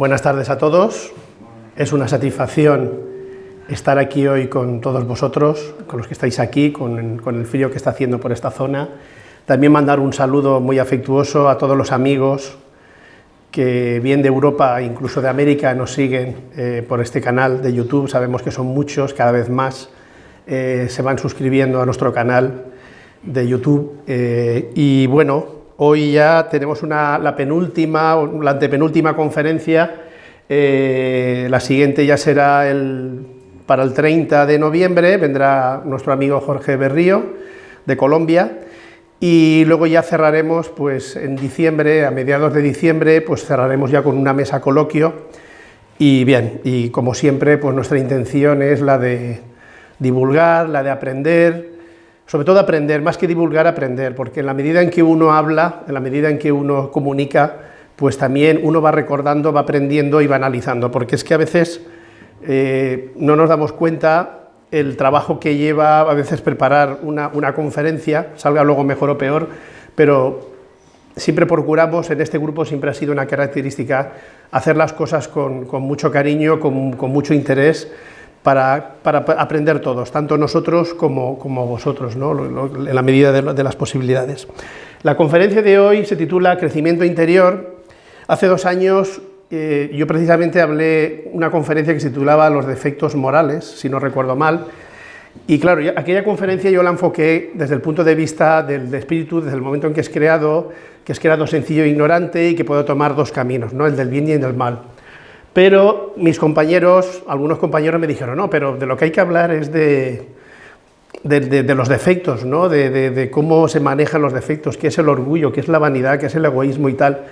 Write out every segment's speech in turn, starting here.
Buenas tardes a todos. Es una satisfacción estar aquí hoy con todos vosotros, con los que estáis aquí, con, el frío que está haciendo por esta zona. También mandar un saludo muy afectuoso a todos los amigos que bien de Europa, incluso de América, nos siguen eh, por este canal de YouTube. Sabemos que son muchos, cada vez más eh, se van suscribiendo a nuestro canal de YouTube. Eh, y bueno, hoy ya tenemos una, la penúltima, la antepenúltima conferencia, la siguiente ya será el, para el 30 de noviembre, vendrá nuestro amigo Jorge Berrío, de Colombia, y luego ya cerraremos, pues en diciembre, a mediados de diciembre, pues cerraremos ya con una mesa coloquio, y bien, y como siempre, pues nuestra intención es la de divulgar, la de aprender, sobre todo aprender, más que divulgar, aprender, porque en la medida en que uno habla, en la medida en que uno comunica, pues también uno va recordando, va aprendiendo y va analizando, porque es que a veces eh, no nos damos cuenta el trabajo que lleva a veces preparar una, una conferencia, salga luego mejor o peor, pero siempre procuramos, en este grupo siempre ha sido una característica, hacer las cosas con, con mucho cariño, con, con mucho interés, para, aprender todos, tanto nosotros como, vosotros, ¿no? en la medida de, las posibilidades. La conferencia de hoy se titula Crecimiento Interior. Hace dos años eh, yo precisamente hablé una conferencia que se titulaba Los defectos morales, si no recuerdo mal, y claro, aquella conferencia yo la enfoqué desde el punto de vista del, del espíritu, desde el momento en que es creado, que es creado sencillo e ignorante y que puede tomar dos caminos, ¿no? el del bien y el del mal. Pero mis compañeros, algunos compañeros me dijeron, no, pero de lo que hay que hablar es de, de, los defectos, ¿no? de, cómo se manejan los defectos, qué es el orgullo, qué es la vanidad, qué es el egoísmo y tal.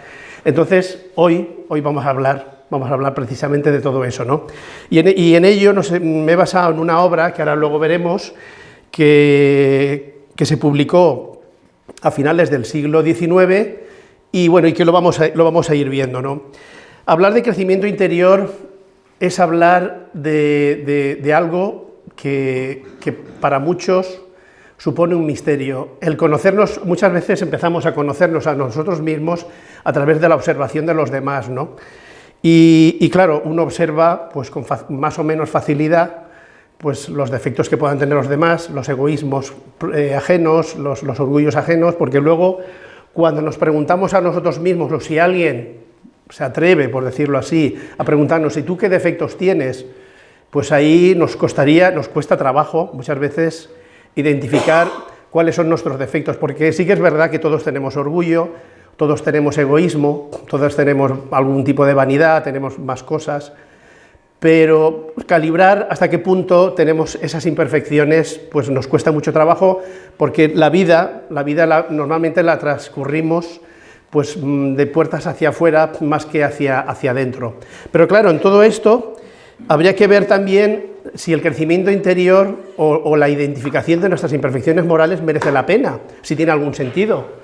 Entonces, hoy, hoy vamos a hablar, vamos a hablar precisamente de todo eso, ¿no? Y en, ello me he basado en una obra que ahora luego veremos, que, que se publicó a finales del siglo XIX, y bueno, y que lo vamos a, lo vamos a ir viendo, ¿no? Hablar de crecimiento interior es hablar de, algo que, para muchos supone un misterio. El conocernos, muchas veces empezamos a conocernos a nosotros mismos a través de la observación de los demás, ¿no? Y, y claro, uno observa pues, con más o menos facilidad pues, los defectos que puedan tener los demás, los egoísmos eh, ajenos, los, los orgullos ajenos, porque luego cuando nos preguntamos a nosotros mismos o si alguien se atreve, por decirlo así, a preguntarnos, ¿y tú qué defectos tienes? Pues ahí nos costaría, nos cuesta trabajo muchas veces identificar cuáles son nuestros defectos, porque sí que es verdad que todos tenemos orgullo, todos tenemos egoísmo, todos tenemos algún tipo de vanidad, tenemos más cosas, pero calibrar hasta qué punto tenemos esas imperfecciones, pues nos cuesta mucho trabajo, porque la vida, la vida normalmente la transcurrimos pues mm, de puertas hacia afuera más que hacia, hacia adentro. Pero claro, en todo esto habría que ver también si el crecimiento interior o, o, la identificación de nuestras imperfecciones morales merece la pena, si tiene algún sentido.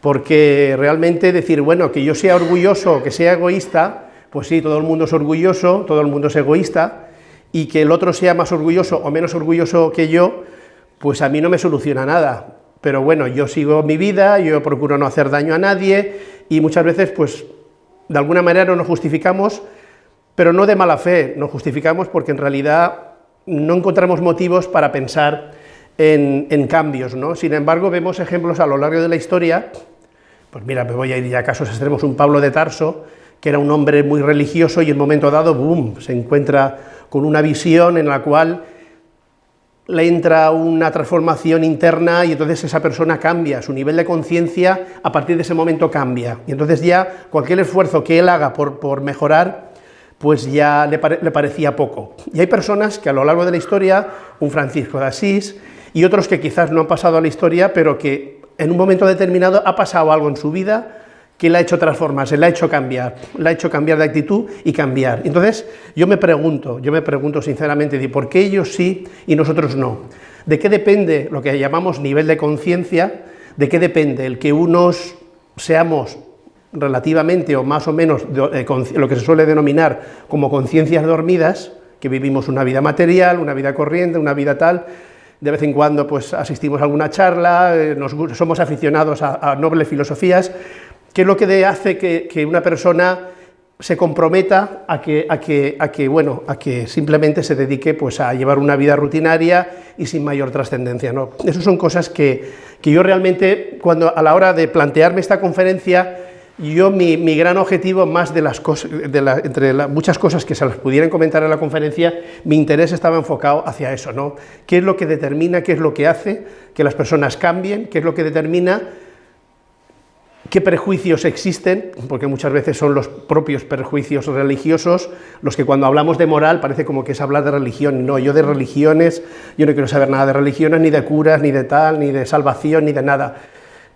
Porque realmente decir, bueno, que yo sea orgulloso o que sea egoísta, pues sí, todo el mundo es orgulloso, todo el mundo es egoísta, y que el otro sea más orgulloso o menos orgulloso que yo, pues a mí no me soluciona nada pero bueno, yo sigo mi vida, yo procuro no hacer daño a nadie y muchas veces, pues, de alguna manera no nos justificamos, pero no de mala fe, nos justificamos porque en realidad no encontramos motivos para pensar en, cambios, ¿no? Sin embargo, vemos ejemplos a lo largo de la historia, pues mira, me voy a ir ya a casos extremos, un Pablo de Tarso, que era un hombre muy religioso y en un momento dado, boom, se encuentra con una visión en la cual le entra una transformación interna y entonces esa persona cambia, su nivel de conciencia a partir de ese momento cambia. Y entonces ya cualquier esfuerzo que él haga por, por mejorar, pues ya le, le, parecía poco. Y hay personas que a lo largo de la historia, un Francisco de Asís, y otros que quizás no han pasado a la historia, pero que en un momento determinado ha pasado algo en su vida que le ha hecho transformarse, le ha hecho cambiar, le ha hecho cambiar de actitud y cambiar. Entonces, yo me pregunto, yo me pregunto sinceramente, ¿por qué ellos sí y nosotros no? ¿De qué depende lo que llamamos nivel de conciencia? ¿De qué depende el que unos seamos relativamente o más o menos de, lo que se suele denominar como conciencias dormidas, que vivimos una vida material, una vida corriente, una vida tal, de vez en cuando pues asistimos a alguna charla, eh, somos aficionados a nobles filosofías, ¿Qué es lo que hace que, que una persona se comprometa a que, a que, a que, bueno, a que simplemente se dedique pues, a llevar una vida rutinaria y sin mayor trascendencia. ¿no? Esas son cosas que, que, yo realmente, cuando a la hora de plantearme esta conferencia, yo mi, mi gran objetivo, más de las cosas, de entre muchas cosas que se las pudieran comentar en la conferencia, mi interés estaba enfocado hacia eso, ¿no? ¿Qué es lo que determina, qué es lo que hace que las personas cambien, qué es lo que determina qué prejuicios existen, porque muchas veces son los propios prejuicios religiosos los que cuando hablamos de moral parece como que es hablar de religión, no, yo de religiones, yo no quiero saber nada de religiones, ni de curas, ni de tal, ni de salvación, ni de nada.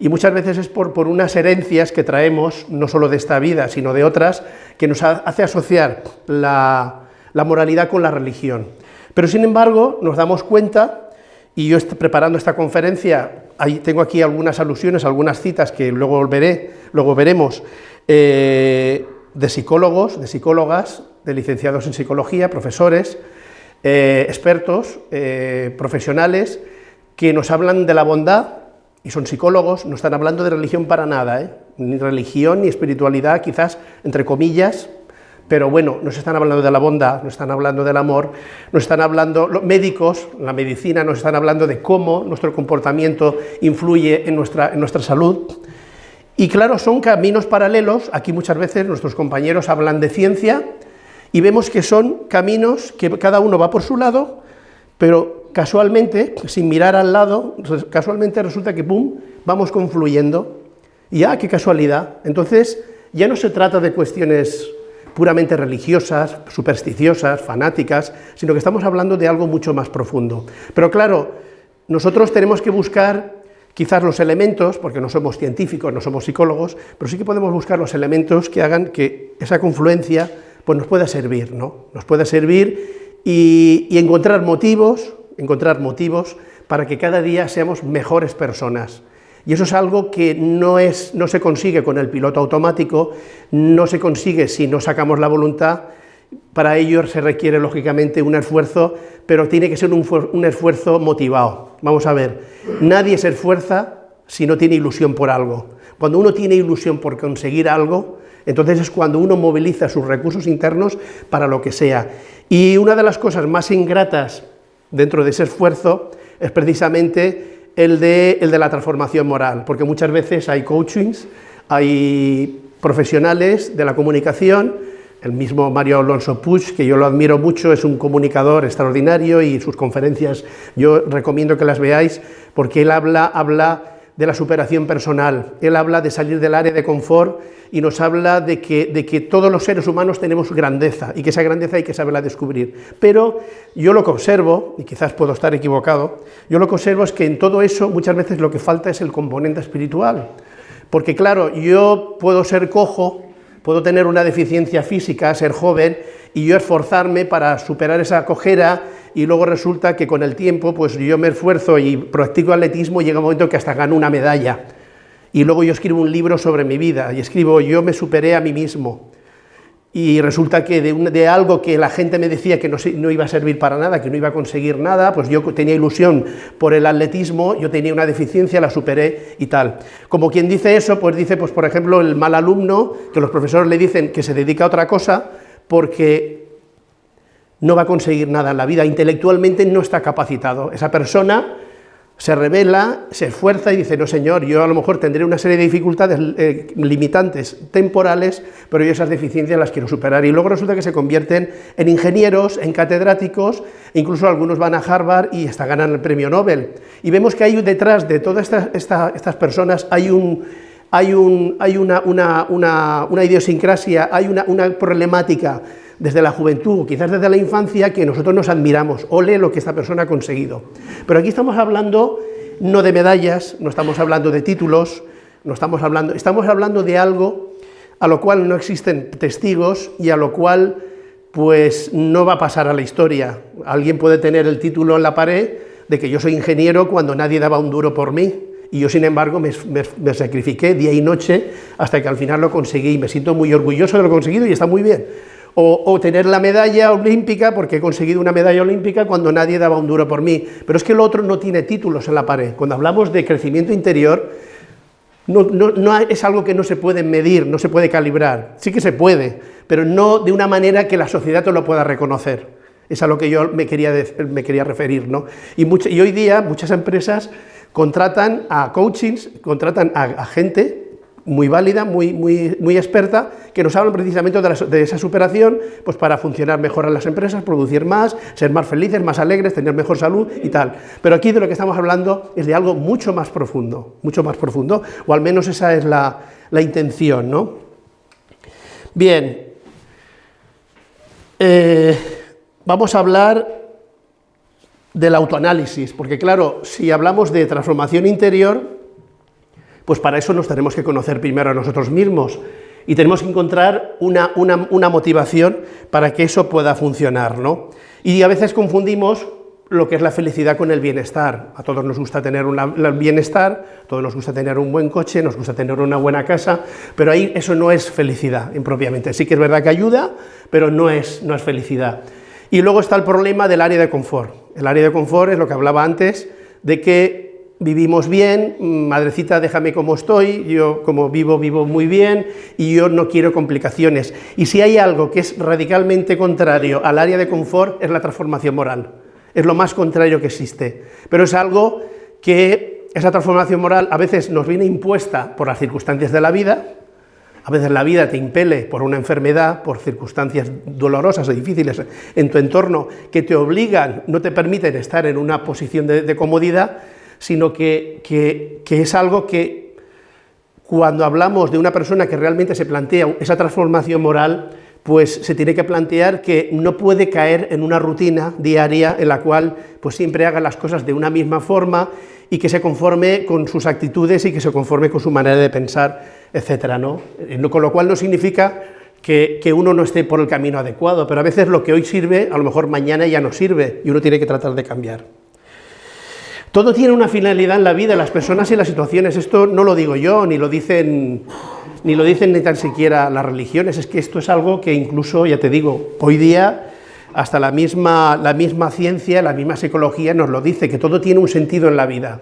Y muchas veces es por, por unas herencias que traemos, no solo de esta vida, sino de otras, que nos hace asociar la, la moralidad con la religión. Pero sin embargo, nos damos cuenta, y yo preparando esta conferencia Tengo aquí algunas alusiones, algunas citas que luego, veré, luego veremos, eh, de psicólogos, de psicólogas, de licenciados en psicología, profesores, eh, expertos, eh, profesionales, que nos hablan de la bondad, y son psicólogos, no están hablando de religión para nada, ni religión ni espiritualidad, quizás, entre comillas, pero bueno, nos están hablando de la bondad, nos están hablando del amor, nos están hablando, los médicos, la medicina, nos están hablando de cómo nuestro comportamiento influye en nuestra, en nuestra salud. Y claro, son caminos paralelos, aquí muchas veces nuestros compañeros hablan de ciencia, y vemos que son caminos que cada uno va por su lado, pero casualmente, sin mirar al lado, casualmente resulta que, ¡pum!, vamos confluyendo, y ¡ah, qué casualidad! Entonces, ya no se trata de cuestiones puramente religiosas, supersticiosas, fanáticas, sino que estamos hablando de algo mucho más profundo. Pero claro, nosotros tenemos que buscar quizás los elementos, porque no somos científicos, no somos psicólogos, pero sí que podemos buscar los elementos que hagan que esa confluencia pues nos pueda servir, ¿no? Nos pueda servir y, y encontrar motivos, encontrar motivos para que cada día seamos mejores personas, y eso es algo que no, es, no se consigue con el piloto automático, no se consigue si no sacamos la voluntad, para ello se requiere lógicamente un esfuerzo, pero tiene que ser un, un esfuerzo motivado. Vamos a ver, nadie se esfuerza si no tiene ilusión por algo. Cuando uno tiene ilusión por conseguir algo, entonces es cuando uno moviliza sus recursos internos para lo que sea. Y una de las cosas más ingratas dentro de ese esfuerzo es precisamente el de, el de la transformación moral, porque muchas veces hay coachings, hay profesionales de la comunicación, el mismo Mario Alonso Puig, que yo lo admiro mucho, es un comunicador extraordinario y sus conferencias yo recomiendo que las veáis, porque él habla, habla de la superación personal, él habla de salir del área de confort y nos habla de que, de que todos los seres humanos tenemos grandeza y que esa grandeza hay que saberla descubrir. Pero yo lo que observo, y quizás puedo estar equivocado, yo lo que observo es que en todo eso muchas veces lo que falta es el componente espiritual. Porque claro, yo puedo ser cojo, puedo tener una deficiencia física, ser joven, y yo esforzarme para superar esa cojera, y luego resulta que con el tiempo, pues yo me esfuerzo y practico atletismo, y llega un momento que hasta gano una medalla y luego yo escribo un libro sobre mi vida, y escribo, yo me superé a mí mismo, y resulta que de, de algo que la gente me decía que no, no, iba a servir para nada, que no iba a conseguir nada, pues yo tenía ilusión por el atletismo, yo tenía una deficiencia, la superé y tal. Como quien dice eso, pues dice, pues por ejemplo, el mal alumno, que los profesores le dicen que se dedica a otra cosa, porque no va a conseguir nada en la vida, intelectualmente no está capacitado. Esa persona se revela, se esfuerza y dice, no señor, yo a lo mejor tendré una serie de dificultades eh, limitantes temporales, pero yo esas deficiencias las quiero superar. Y luego resulta que se convierten en ingenieros, en catedráticos, incluso algunos van a Harvard y hasta ganan el premio Nobel. Y vemos que hay detrás de todas estas, estas personas, hay, un, hay, un, hay una, una, idiosincrasia, hay una, una problemática, desde la juventud, quizás desde la infancia, que nosotros nos admiramos, ole lo que esta persona ha conseguido. Pero aquí estamos hablando no de medallas, no estamos hablando de títulos, no estamos hablando, estamos hablando de algo a lo cual no existen testigos y a lo cual pues no va a pasar a la historia. Alguien puede tener el título en la pared de que yo soy ingeniero cuando nadie daba un duro por mí, y yo sin embargo me, sacrifiqué día y noche hasta que al final lo conseguí, me siento muy orgulloso de lo conseguido y está muy bien, o, tener la medalla olímpica, porque he conseguido una medalla olímpica cuando nadie daba un duro por mí. Pero es que el otro no tiene títulos en la pared. Cuando hablamos de crecimiento interior, no, no, es algo que no se puede medir, no se puede calibrar, sí que se puede, pero no de una manera que la sociedad te lo pueda reconocer. Es a lo que yo me quería, me quería referir. ¿no? Y, y hoy día muchas empresas contratan a coachings, contratan a gente muy válida, muy, muy, muy experta, que nos hablan precisamente de, esa superación pues para funcionar mejor en las empresas, producir más, ser más felices, más alegres, tener mejor salud y tal. Pero aquí de lo que estamos hablando es de algo mucho más profundo, mucho más profundo, o al menos esa es la, intención, ¿no? Bien, eh, vamos a hablar del autoanálisis, porque claro, si hablamos de transformación interior, pues para eso nos tenemos que conocer primero a nosotros mismos y tenemos que encontrar una, motivación para que eso pueda funcionar. ¿no? Y a veces confundimos lo que es la felicidad con el bienestar. A todos nos gusta tener un bienestar, a todos nos gusta tener un buen coche, nos gusta tener una buena casa, pero ahí eso no es felicidad impropiamente. Sí que es verdad que ayuda, pero no es, no es felicidad. Y luego está el problema del área de confort. El área de confort es lo que hablaba antes, de que vivimos bien, madrecita déjame como estoy, yo como vivo, vivo muy bien y yo no quiero complicaciones. Y si hay algo que es radicalmente contrario al área de confort, es la transformación moral. Es lo más contrario que existe. Pero es algo que esa transformación moral a veces nos viene impuesta por las circunstancias de la vida, a veces la vida te impele por una enfermedad, por circunstancias dolorosas y difíciles en tu entorno que te obligan, no te permiten estar en una posición de, comodidad, sino que, es algo que cuando hablamos de una persona que realmente se plantea esa transformación moral, pues se tiene que plantear que no puede caer en una rutina diaria en la cual pues siempre haga las cosas de una misma forma y que se conforme con sus actitudes y que se conforme con su manera de pensar, etcétera, ¿no? Eh, con lo cual no significa que, que, uno no esté por el camino adecuado, pero a veces lo que hoy sirve, a lo mejor mañana ya no sirve y uno tiene que tratar de cambiar. Todo tiene una finalidad en la vida, las personas y las situaciones. Esto no lo digo yo, ni lo dicen ni lo dicen ni tan siquiera las religiones, es que esto es algo que incluso, ya te digo, hoy día hasta la misma, la misma ciencia, la misma psicología nos lo dice, que todo tiene un sentido en la vida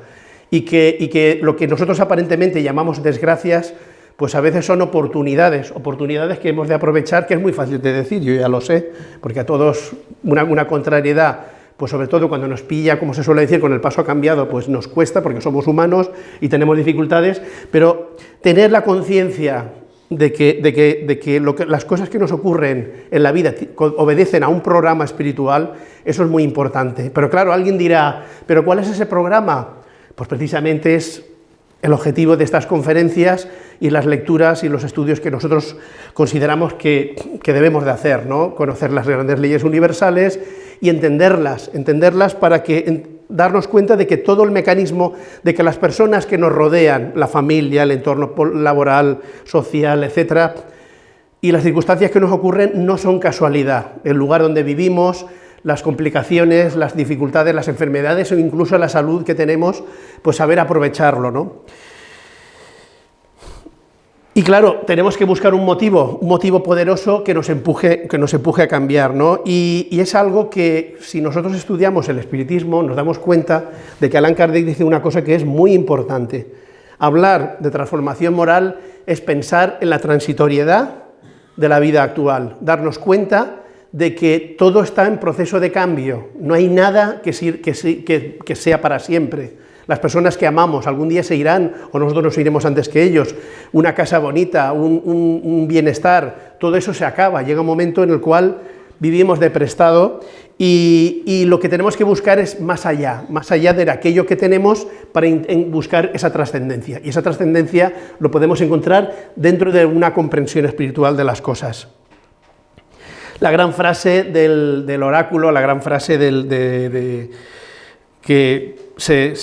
y que, y que lo que nosotros aparentemente llamamos desgracias, pues a veces son oportunidades, oportunidades que hemos de aprovechar, que es muy fácil de decir, yo ya lo sé, porque a todos una, contrariedad pues sobre todo cuando nos pilla, como se suele decir, con el paso cambiado, pues nos cuesta porque somos humanos y tenemos dificultades, pero tener la conciencia de que, de que, de que, las cosas que nos ocurren en la vida obedecen a un programa espiritual, eso es muy importante. Pero claro, alguien dirá, ¿pero cuál es ese programa? Pues precisamente es el objetivo de estas conferencias y las lecturas y los estudios que nosotros consideramos que, que debemos de hacer, ¿no? conocer las grandes leyes universales y entenderlas, entenderlas para que darnos cuenta de que todo el mecanismo, de que las personas que nos rodean, la familia, el entorno laboral, social, etcétera, y las circunstancias que nos ocurren no son casualidad. El lugar donde vivimos, las complicaciones, las dificultades, las enfermedades o incluso la salud que tenemos, pues saber aprovecharlo, ¿no? Y claro, tenemos que buscar un motivo, un motivo poderoso que nos empuje, que nos empuje a cambiar, ¿no? Y, es algo que, si nosotros estudiamos el espiritismo, nos damos cuenta de que Alan Kardec dice una cosa que es muy importante. Hablar de transformación moral es pensar en la transitoriedad de la vida actual, darnos cuenta de que todo está en proceso de cambio, no hay nada que, sea para siempre. Las personas que amamos algún día se irán o nosotros nos iremos antes que ellos. Una casa bonita, un, bienestar, todo eso se acaba. Llega un momento en el cual vivimos de prestado y, lo que tenemos que buscar es más allá, más allá de aquello que tenemos para buscar esa trascendencia. Y esa trascendencia lo podemos encontrar dentro de una comprensión espiritual de las cosas. La gran frase del, oráculo, la gran frase de, que se,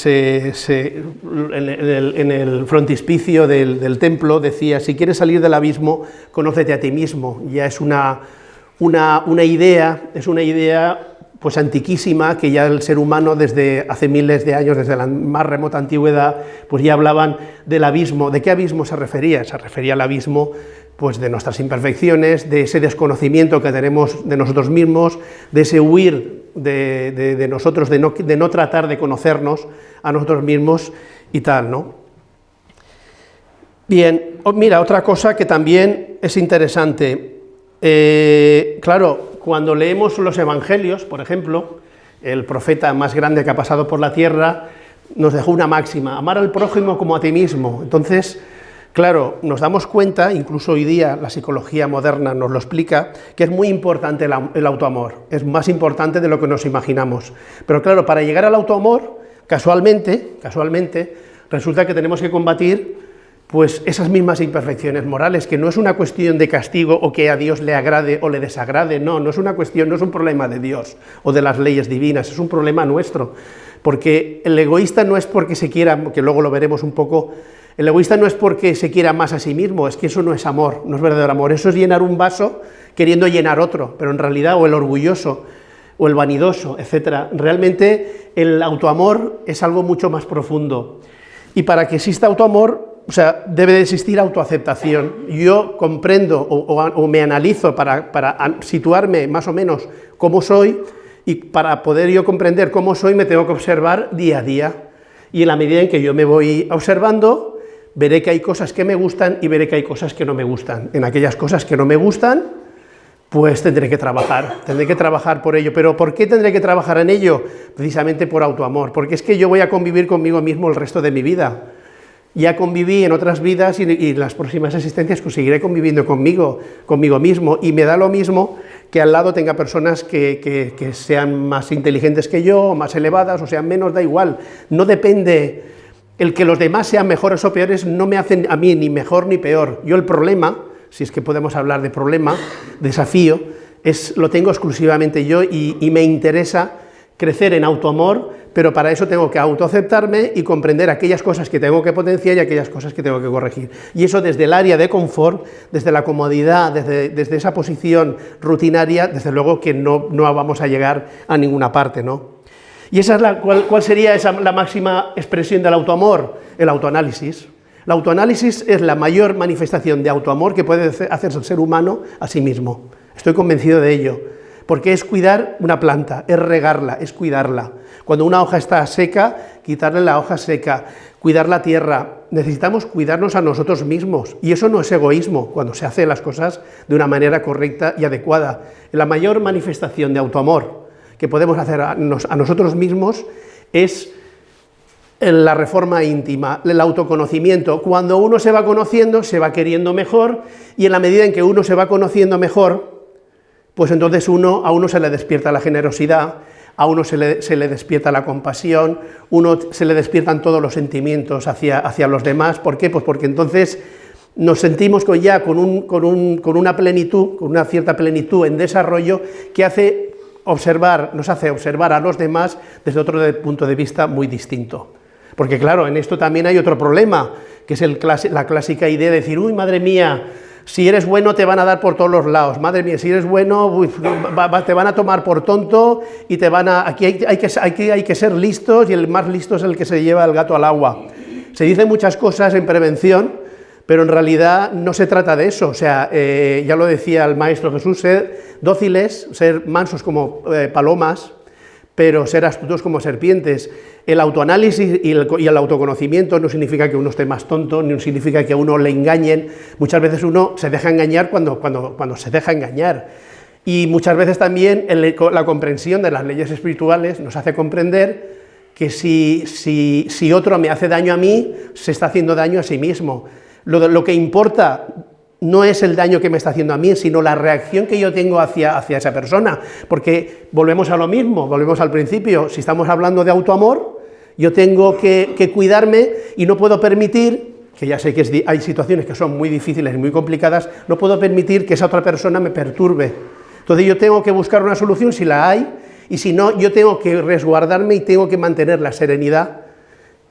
en, el, frontispicio del, templo decía, si quieres salir del abismo, conócete a ti mismo. Ya es una, una, idea, es una idea pues antiquísima, que ya el ser humano desde hace miles de años, desde la más remota antigüedad, pues ya hablaban del abismo. ¿De qué abismo se refería? Se refería al abismo pues de nuestras imperfecciones, de ese desconocimiento que tenemos de nosotros mismos, de ese huir de, nosotros, de no, tratar de conocernos a nosotros mismos y tal, ¿no? Bien, mira, otra cosa que también es interesante. Eh, claro, cuando leemos los evangelios, por ejemplo, el profeta más grande que ha pasado por la tierra nos dejó una máxima, amar al prójimo como a ti mismo. Entonces, claro, nos damos cuenta, incluso hoy día la psicología moderna nos lo explica, que es muy importante el, autoamor, es más importante de lo que nos imaginamos. Pero claro, para llegar al autoamor, casualmente, casualmente, resulta que tenemos que combatir pues esas mismas imperfecciones morales, que no es una cuestión de castigo o que a Dios le agrade o le desagrade, no, no es una cuestión, no es un problema de Dios o de las leyes divinas, es un problema nuestro, porque el egoísta no es porque se quiera, que luego lo veremos un poco, el egoísta no es porque se quiera más a sí mismo, es que eso no es amor, no es verdadero amor, eso es llenar un vaso queriendo llenar otro, pero en realidad, o el orgulloso, o el vanidoso, etcétera, realmente el autoamor es algo mucho más profundo, y para que exista autoamor o sea, debe de existir autoaceptación. Yo comprendo o, me analizo para, situarme más o menos cómo soy y para poder yo comprender cómo soy me tengo que observar día a día. Y en la medida en que yo me voy observando, veré que hay cosas que me gustan y veré que hay cosas que no me gustan. En aquellas cosas que no me gustan, pues tendré que trabajar, tendré que trabajar por ello. ¿Pero por qué tendré que trabajar en ello? Precisamente por autoamor, porque es que yo voy a convivir conmigo mismo el resto de mi vida ya conviví en otras vidas y, en las próximas existencias pues seguiré conviviendo conmigo, conmigo mismo, y me da lo mismo que al lado tenga personas que, sean más inteligentes que yo, más elevadas, o sean menos, da igual, no depende, el que los demás sean mejores o peores no me hacen a mí ni mejor ni peor, yo el problema, si es que podemos hablar de problema, desafío, es, lo tengo exclusivamente yo y, me interesa crecer en autoamor, pero para eso tengo que autoaceptarme y comprender aquellas cosas que tengo que potenciar y aquellas cosas que tengo que corregir. Y eso desde el área de confort, desde la comodidad, desde, esa posición rutinaria, desde luego que no, no, vamos a llegar a ninguna parte. ¿no? ¿Y esa es la, cuál, sería esa, la máxima expresión del autoamor? El autoanálisis. El autoanálisis es la mayor manifestación de autoamor que puede hacerse el ser humano a sí mismo. Estoy convencido de ello porque es cuidar una planta, es regarla, es cuidarla. Cuando una hoja está seca, quitarle la hoja seca, cuidar la tierra, necesitamos cuidarnos a nosotros mismos, y eso no es egoísmo, cuando se hacen las cosas de una manera correcta y adecuada. La mayor manifestación de autoamor que podemos hacer a, nosotros mismos es la reforma íntima, el autoconocimiento. Cuando uno se va conociendo, se va queriendo mejor, y en la medida en que uno se va conociendo mejor, pues entonces uno, a uno se le despierta la generosidad, a uno se le, despierta la compasión, uno se le despiertan todos los sentimientos hacia, hacia los demás. ¿Por qué? Pues porque entonces nos sentimos con ya con, un, con, un, con, una plenitud, con una cierta plenitud en desarrollo que hace observar, nos hace observar a los demás desde otro punto de vista muy distinto. Porque claro, en esto también hay otro problema, que es el, la clásica idea de decir, uy, madre mía, si eres bueno te van a dar por todos los lados, madre mía, si eres bueno te van a tomar por tonto y te van a... Aquí hay, que, hay que ser listos y el más listo es el que se lleva el gato al agua. Se dicen muchas cosas en prevención, pero en realidad no se trata de eso, o sea, eh, ya lo decía el Maestro Jesús, ser dóciles, ser mansos como eh, palomas, pero ser astutos como serpientes. El autoanálisis y el, autoconocimiento no significa que uno esté más tonto, ni significa que a uno le engañen. Muchas veces uno se deja engañar cuando, cuando, cuando se deja engañar. Y muchas veces también la comprensión de las leyes espirituales nos hace comprender que si, si, si otro me hace daño a mí, se está haciendo daño a sí mismo. Lo, que importa no es el daño que me está haciendo a mí, sino la reacción que yo tengo hacia, hacia esa persona, porque volvemos a lo mismo, volvemos al principio, si estamos hablando de autoamor, yo tengo que, cuidarme y no puedo permitir, que ya sé que hay situaciones que son muy difíciles y muy complicadas, no puedo permitir que esa otra persona me perturbe. Entonces yo tengo que buscar una solución si la hay, y si no, yo tengo que resguardarme y tengo que mantener la serenidad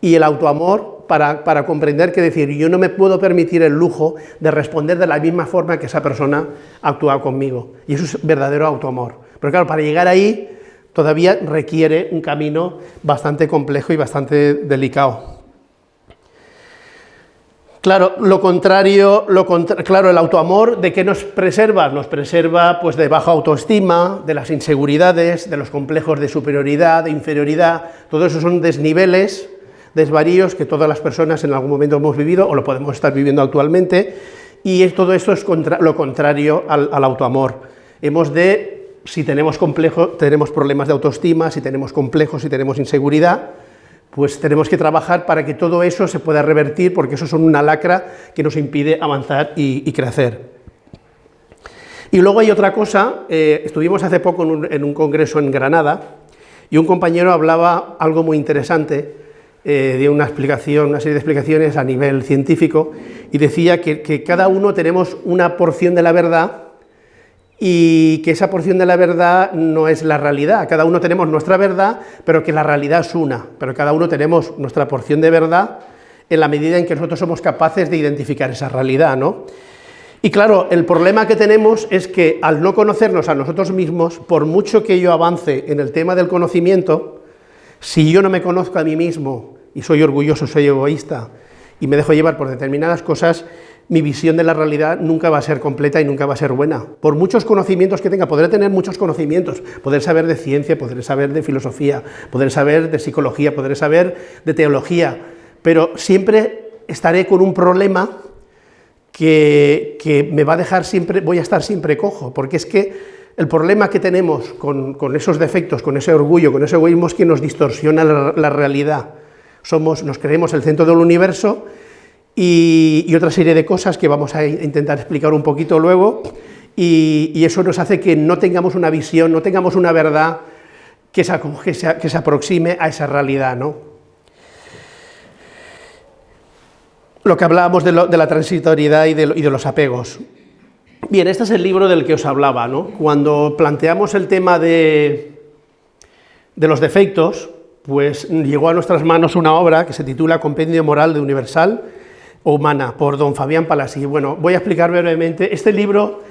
y el autoamor para, comprender que decir, yo no me puedo permitir el lujo de responder de la misma forma que esa persona ha actuado conmigo. Y eso es verdadero autoamor. Pero claro, para llegar ahí todavía requiere un camino bastante complejo y bastante delicado. Claro, lo contrario, lo claro, el autoamor, ¿de qué nos preserva? Nos preserva pues, de baja autoestima, de las inseguridades, de los complejos de superioridad, de inferioridad, todo eso son desniveles desvaríos que todas las personas en algún momento hemos vivido o lo podemos estar viviendo actualmente, y todo esto es lo contrario al, autoamor. Hemos de, si tenemos complejos, tenemos problemas de autoestima, si tenemos complejos, si tenemos inseguridad, pues tenemos que trabajar para que todo eso se pueda revertir, porque eso son una lacra que nos impide avanzar y, crecer. Y luego hay otra cosa, eh, estuvimos hace poco en un, congreso en Granada, y un compañero hablaba algo muy interesante, eh, de una explicación, una serie de explicaciones a nivel científico, y decía que, que cada uno tenemos una porción de la verdad y que esa porción de la verdad no es la realidad. Cada uno tenemos nuestra verdad, pero que la realidad es una, pero cada uno tenemos nuestra porción de verdad en la medida en que nosotros somos capaces de identificar esa realidad, ¿no? Y claro, el problema que tenemos es que al no conocernos a nosotros mismos, por mucho que yo avance en el tema del conocimiento, si yo no me conozco a mí mismo y soy orgulloso, soy egoísta y me dejo llevar por determinadas cosas, mi visión de la realidad nunca va a ser completa y nunca va a ser buena. Por muchos conocimientos que tenga, podré tener muchos conocimientos, poder saber de ciencia, poder saber de filosofía, poder saber de psicología, poder saber de teología, pero siempre estaré con un problema que, que me va a dejar siempre, voy a estar siempre cojo, porque es que el problema que tenemos con, con esos defectos, con ese orgullo, con ese egoísmo es que nos distorsiona la, la realidad. Somos, nos creemos el centro del universo y, otra serie de cosas que vamos a intentar explicar un poquito luego, y, eso nos hace que no tengamos una visión, no tengamos una verdad que se, que se, aproxime a esa realidad. ¿no? Lo que hablábamos de, la transitoriedad y de, y de, los apegos. Bien, este es el libro del que os hablaba. ¿no? Cuando planteamos el tema de, de los defectos, pues llegó a nuestras manos una obra que se titula Compendio Moral de Universal, humana, por don Fabián Palasí. Bueno, voy a explicar brevemente. Este libro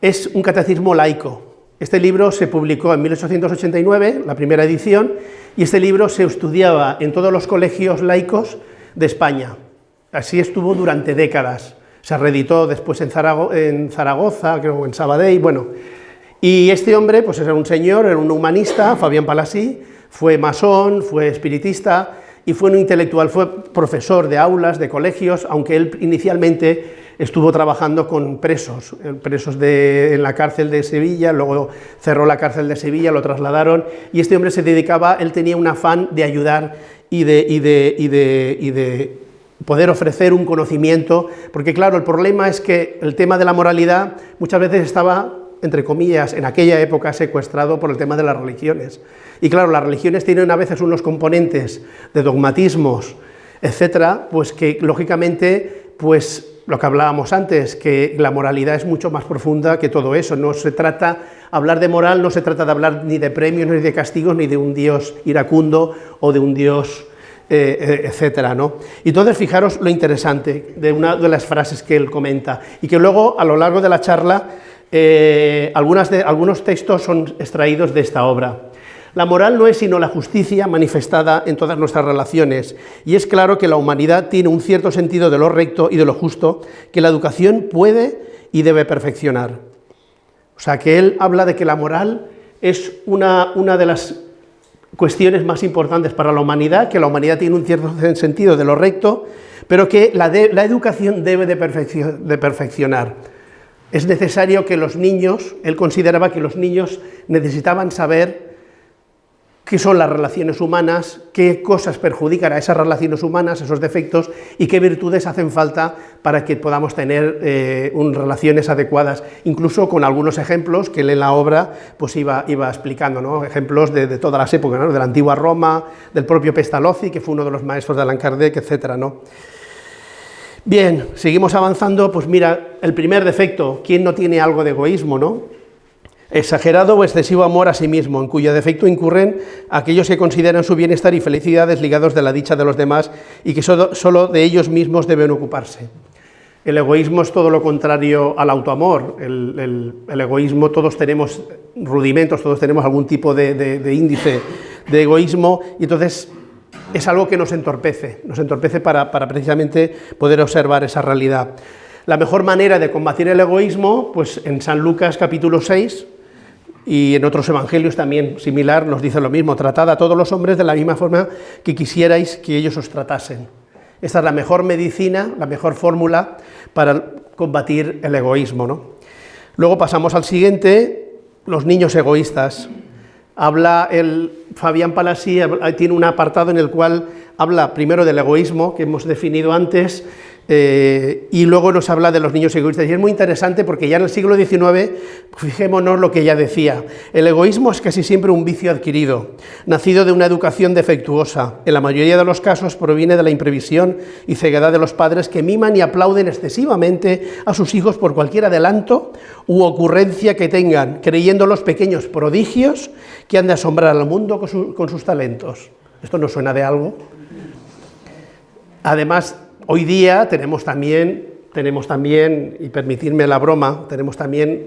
es un catecismo laico. Este libro se publicó en 1889, la primera edición, y este libro se estudiaba en todos los colegios laicos de España. Así estuvo durante décadas. Se reeditó después en, Zaragoza, creo, en Sabadell, bueno. Y este hombre, pues era un señor, era un humanista, Fabián Palasí, fue masón, fue espiritista, y fue un intelectual, fue profesor de aulas, de colegios, aunque él inicialmente estuvo trabajando con presos, eh, presos de, en la cárcel de Sevilla, luego cerró la cárcel de Sevilla, lo trasladaron, y este hombre se dedicaba, él tenía un afán de ayudar y de, y de, y de, y de poder ofrecer un conocimiento, porque claro, el problema es que el tema de la moralidad muchas veces estaba entre comillas, en aquella época secuestrado por el tema de las religiones. Y claro, las religiones tienen a veces unos componentes de dogmatismos, etcétera, pues que lógicamente, pues lo que hablábamos antes, que la moralidad es mucho más profunda que todo eso, no se trata, hablar de moral no se trata de hablar ni de premios, ni de castigos, ni de un Dios iracundo o de un Dios eh, eh, etcétera, ¿no? Y entonces fijaros lo interesante de una de las frases que él comenta, y que luego a lo largo de la charla eh, algunos textos son extraídos de esta obra. La moral no es sino la justicia manifestada en todas nuestras relaciones, y es claro que la humanidad tiene un cierto sentido de lo recto y de lo justo que la educación puede y debe perfeccionar. O sea, que él habla de que la moral es una, una de las cuestiones más importantes para la humanidad, que la humanidad tiene un cierto sentido de lo recto, pero que la, educación debe de, de perfeccionar. Es necesario que los niños, él consideraba que los niños necesitaban saber qué son las relaciones humanas, qué cosas perjudican a esas relaciones humanas, esos defectos, y qué virtudes hacen falta para que podamos tener eh, relaciones adecuadas, incluso con algunos ejemplos que él en la obra pues iba, iba explicando, ¿no? ejemplos de, todas las épocas, de la antigua Roma, del propio Pestalozzi, que fue uno de los maestros de Allan Kardec, etc. ¿no? Bien, seguimos avanzando, pues mira, el primer defecto, ¿quién no tiene algo de egoísmo, no? Exagerado o excesivo amor a sí mismo, en cuyo defecto incurren aquellos que consideran su bienestar y felicidad desligados de la dicha de los demás y que solo, de ellos mismos deben ocuparse. El egoísmo es todo lo contrario al autoamor. El, egoísmo, todos tenemos rudimentos, todos tenemos algún tipo de, de índice de egoísmo, y entonces es algo que nos entorpece, nos entorpece para, precisamente poder observar esa realidad. La mejor manera de combatir el egoísmo, pues en San Lucas capítulo 6, y en otros evangelios también similar nos dice lo mismo, tratad a todos los hombres de la misma forma que quisierais que ellos os tratasen. Esta es la mejor medicina, la mejor fórmula para combatir el egoísmo. ¿no? Luego pasamos al siguiente, los niños egoístas. Habla el Fabián Palasí, tiene un apartado en el cual habla primero del egoísmo, que hemos definido antes, eh, y luego nos habla de los niños egoístas. Y es muy interesante porque ya en el siglo XIX, fijémonos lo que ya decía, el egoísmo es casi siempre un vicio adquirido, nacido de una educación defectuosa. En la mayoría de los casos proviene de la imprevisión y ceguedad de los padres que miman y aplauden excesivamente a sus hijos por cualquier adelanto u ocurrencia que tengan, creyendo los pequeños prodigios que han de asombrar al mundo con, con sus talentos. ¿Esto no suena de algo? Además, Hoy día tenemos también, tenemos también, y permitirme la broma, tenemos también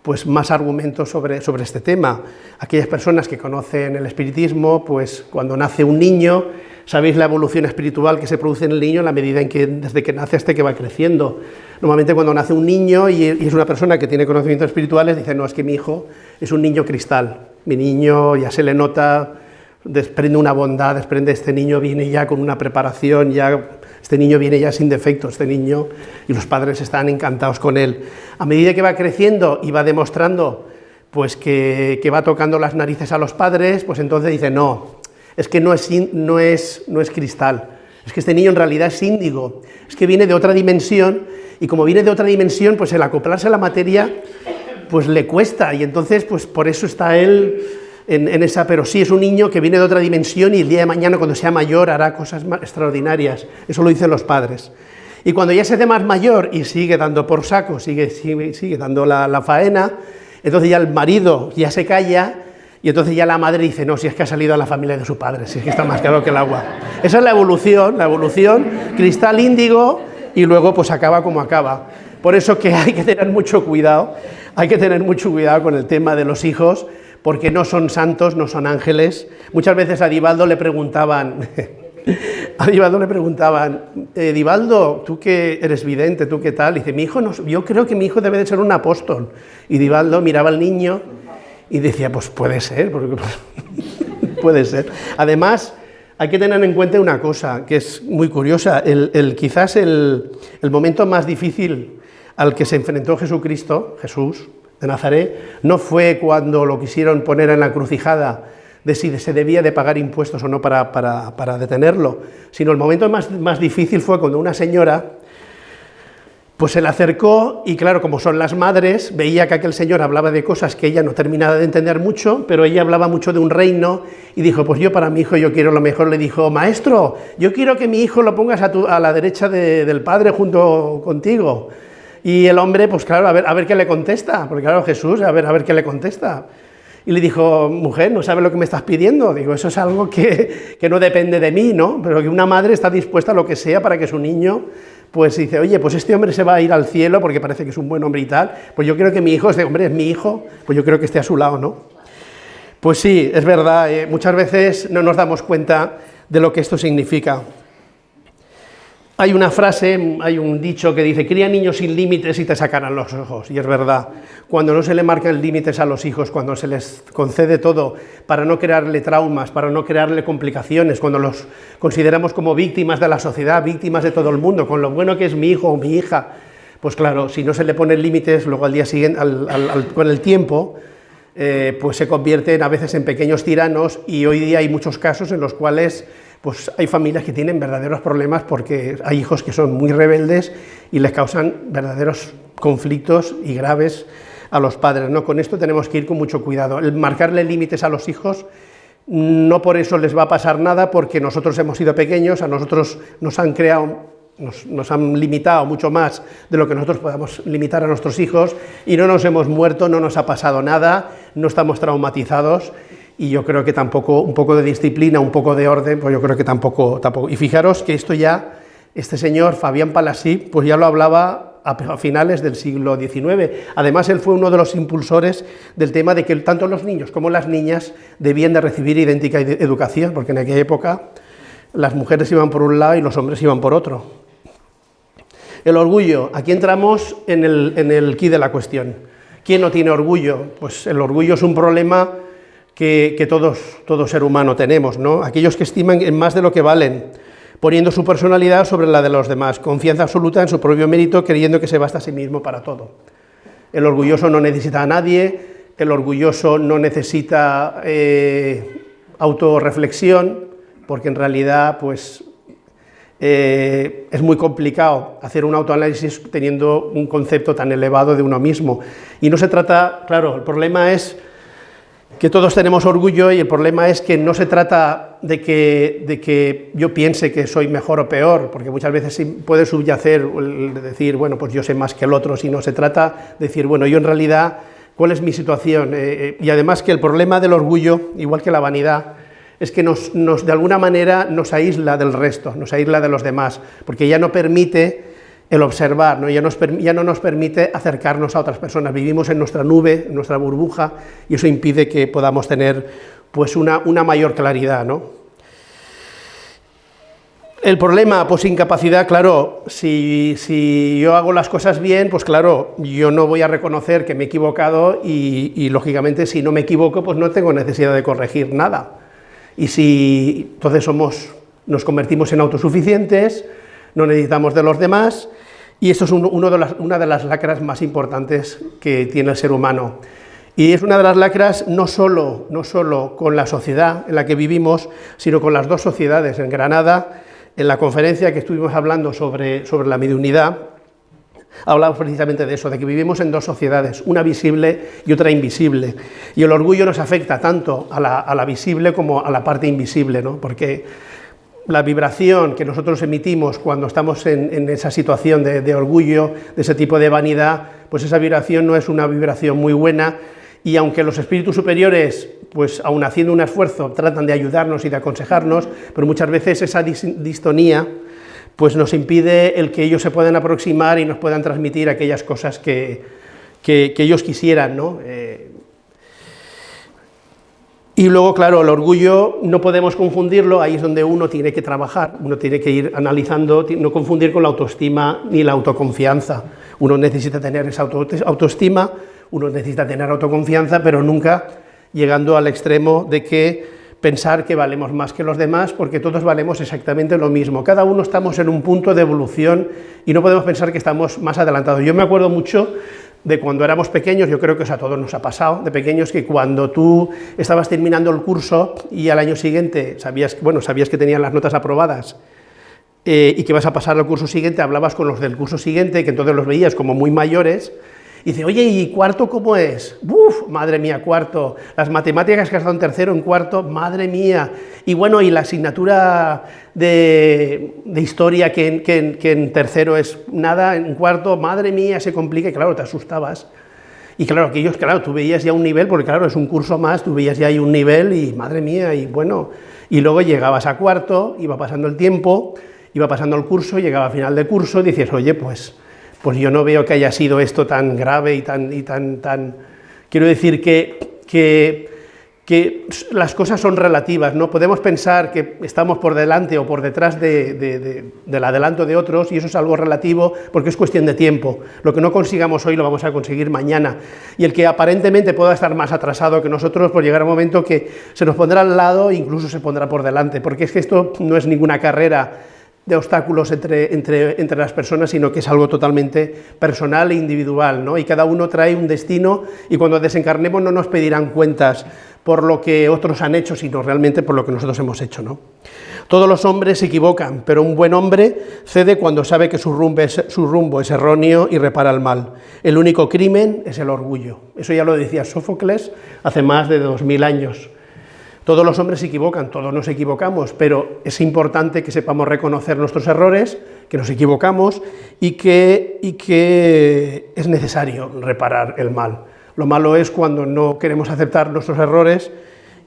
pues más argumentos sobre, sobre este tema. Aquellas personas que conocen el espiritismo, pues cuando nace un niño, sabéis la evolución espiritual que se produce en el niño la medida en que desde que nace hasta que va creciendo. Normalmente cuando nace un niño y, es una persona que tiene conocimientos espirituales, dice, no, es que mi hijo es un niño cristal, mi niño ya se le nota, desprende una bondad, desprende, este niño viene ya con una preparación, ya este niño viene ya sin defecto, este niño, y los padres están encantados con él. A medida que va creciendo y va demostrando pues que, va tocando las narices a los padres, pues entonces dice, no, es que no es, no, es, no es cristal, es que este niño en realidad es índigo, es que viene de otra dimensión, y como viene de otra dimensión, pues el acoplarse a la materia, pues le cuesta, y entonces pues por eso está él en, esa, pero sí es un niño que viene de otra dimensión y el día de mañana cuando sea mayor hará cosas extraordinarias, eso lo dicen los padres. Y cuando ya se hace más mayor y sigue dando por saco, sigue, sigue, dando la, faena, entonces ya el marido ya se calla y entonces ya la madre dice, no, si es que ha salido a la familia de su padre, si es que está más claro que el agua. Esa es la evolución, la evolución, cristal índigo y luego pues acaba como acaba. Por eso que hay que tener mucho cuidado, hay que tener mucho cuidado con el tema de los hijos, porque no son santos, no son ángeles. Muchas veces a Divaldo le preguntaban, a Divaldo le preguntaban, eh, Divaldo, tú que eres vidente, tú qué tal, y dice, mi hijo, no, yo creo que mi hijo debe de ser un apóstol. Y Divaldo miraba al niño y decía, pues puede ser, porque, puede ser. Además, hay que tener en cuenta una cosa que es muy curiosa, el, quizás el, el momento más difícil al que se enfrentó Jesucristo, Jesús, de Nazaret no fue cuando lo quisieron poner en la crucijada de si se debía de pagar impuestos o no para, para, detenerlo, sino el momento más, más, difícil fue cuando una señora pues se le acercó y claro, como son las madres, veía que aquel señor hablaba de cosas que ella no terminaba de entender mucho, pero ella hablaba mucho de un reino y dijo, pues yo para mi hijo yo quiero lo mejor, le dijo, maestro, yo quiero que mi hijo lo pongas a, a la derecha del padre junto contigo. Y el hombre, pues claro, a ver, a ver qué le contesta, porque claro, Jesús, a ver, a ver qué le contesta. Y le dijo, mujer, ¿no sabes lo que me estás pidiendo? Digo, eso es algo que, que, no depende de mí, ¿no? Pero que una madre está dispuesta a lo que sea para que su niño, pues dice, oye, pues este hombre se va a ir al cielo porque parece que es un buen hombre y tal, pues yo creo que mi hijo, este hombre es mi hijo, pues yo creo que esté a su lado, ¿no? Pues sí, es verdad, eh, muchas veces no nos damos cuenta de lo que esto significa. Hay una frase, hay un dicho que dice, cría niños sin límites y te sacarán los ojos, y es verdad. Cuando no se le marcan límites a los hijos, cuando se les concede todo para no crearle traumas, para no crearle complicaciones, cuando los consideramos como víctimas de la sociedad, víctimas de todo el mundo, con lo bueno que es mi hijo o mi hija, pues claro, si no se le ponen límites, luego al día siguiente, con el tiempo, eh, pues se convierten a veces en pequeños tiranos y hoy día hay muchos casos en los cuales pues hay familias que tienen verdaderos problemas porque hay hijos que son muy rebeldes y les causan verdaderos conflictos y graves a los padres. ¿no? Con esto tenemos que ir con mucho cuidado. El marcarle límites a los hijos no por eso les va a pasar nada, porque nosotros hemos sido pequeños, a nosotros nos han creado, nos, nos, han limitado mucho más de lo que nosotros podamos limitar a nuestros hijos, y no nos hemos muerto, no nos ha pasado nada, no estamos traumatizados, y yo creo que tampoco, un poco de disciplina, un poco de orden, pues yo creo que tampoco, tampoco. Y fijaros que esto ya, este señor Fabián Palasí, pues ya lo hablaba a finales del siglo XIX. Además, él fue uno de los impulsores del tema de que tanto los niños como las niñas debían de recibir idéntica educación, porque en aquella época las mujeres iban por un lado y los hombres iban por otro. El orgullo, aquí entramos en el, en el quid de la cuestión. ¿Quién no tiene orgullo? Pues el orgullo es un problema que, todos, todo ser humano tenemos, ¿no? Aquellos que estiman en más de lo que valen, poniendo su personalidad sobre la de los demás, confianza absoluta en su propio mérito, creyendo que se basta a sí mismo para todo. El orgulloso no necesita a nadie, el orgulloso no necesita eh, autorreflexión, porque en realidad pues, eh, es muy complicado hacer un autoanálisis teniendo un concepto tan elevado de uno mismo. Y no se trata, claro, el problema es que todos tenemos orgullo y el problema es que no se trata de que, de que yo piense que soy mejor o peor, porque muchas veces puede subyacer decir, bueno, pues yo sé más que el otro, sino se trata de decir, bueno, yo en realidad, ¿cuál es mi situación? Eh, eh, y además que el problema del orgullo, igual que la vanidad, es que nos, de alguna manera nos aísla del resto, nos aísla de los demás, porque ya no permite el observar. Ya, ya, no nos permite acercarnos a otras personas, vivimos en nuestra nube, en nuestra burbuja, y eso impide que podamos tener pues, una, una mayor claridad. ¿no? El problema, pues incapacidad, claro, si, si, yo hago las cosas bien, pues claro, yo no voy a reconocer que me he equivocado y, y lógicamente si no me equivoco, pues no tengo necesidad de corregir nada. Y si entonces somos, nos convertimos en autosuficientes, no necesitamos de los demás, y esto es una de las lacras más importantes que tiene el ser humano. Y es una de las lacras no solo, no solo con la sociedad en la que vivimos, sino con las dos sociedades. En Granada, en la conferencia que estuvimos hablando sobre, sobre la mediunidad, Hablamos precisamente de eso, de que vivimos en dos sociedades, una visible y otra invisible. Y el orgullo nos afecta tanto a la, visible como a la parte invisible, ¿no? porque la vibración que nosotros emitimos cuando estamos en, esa situación de, de, orgullo, de ese tipo de vanidad, pues esa vibración no es una vibración muy buena y aunque los espíritus superiores, pues aun haciendo un esfuerzo, tratan de ayudarnos y de aconsejarnos, pero muchas veces esa distonía pues nos impide el que ellos se puedan aproximar y nos puedan transmitir aquellas cosas que, ellos quisieran, ¿no? Eh, y luego, claro, el orgullo no podemos confundirlo, ahí es donde uno tiene que trabajar, uno tiene que ir analizando, no confundir con la autoestima ni la autoconfianza. Uno necesita tener esa autoestima, uno necesita tener autoconfianza, pero nunca llegando al extremo de que pensar que valemos más que los demás, porque todos valemos exactamente lo mismo. Cada uno estamos en un punto de evolución y no podemos pensar que estamos más adelantados. Yo me acuerdo mucho de cuando éramos pequeños, yo creo que a todos nos ha pasado, de pequeños que cuando tú estabas terminando el curso y al año siguiente sabías, bueno, sabías que tenían las notas aprobadas eh, y que vas a pasar al curso siguiente, hablabas con los del curso siguiente, que entonces los veías como muy mayores, y dice, oye, ¿y cuarto cómo es? ¡Uf! Madre mía, cuarto. Las matemáticas que has dado en tercero, en cuarto, madre mía. Y bueno, y la asignatura de, historia que, en tercero es nada, en cuarto, madre mía, se complica, y claro, te asustabas. Y claro, aquellos, claro, tú veías ya un nivel, porque claro, es un curso más, tú veías ya ahí un nivel y madre mía, y bueno, y luego llegabas a cuarto, iba pasando el tiempo, iba pasando el curso, llegaba a final de curso y dices, oye, pues pues yo no veo que haya sido esto tan grave y tan... Y tan, tan... Quiero decir que, que, las cosas son relativas, ¿no? Podemos pensar que estamos por delante o por detrás de, de, del adelanto de otros y eso es algo relativo porque es cuestión de tiempo. Lo que no consigamos hoy lo vamos a conseguir mañana. Y el que aparentemente pueda estar más atrasado que nosotros, pues llegará un momento que se nos pondrá al lado e incluso se pondrá por delante, porque es que esto no es ninguna carrera de obstáculos entre, entre, entre, las personas, sino que es algo totalmente personal e individual, ¿no? y cada uno trae un destino, y cuando desencarnemos no nos pedirán cuentas por lo que otros han hecho, sino realmente por lo que nosotros hemos hecho. ¿no? Todos los hombres se equivocan, pero un buen hombre cede cuando sabe que su rumbo, es, su rumbo es erróneo y repara el mal. El único crimen es el orgullo. Eso ya lo decía Sófocles hace más de dos mil años. Todos los hombres se equivocan, todos nos equivocamos, pero es importante que sepamos reconocer nuestros errores, que nos equivocamos y que, es necesario reparar el mal. Lo malo es cuando no queremos aceptar nuestros errores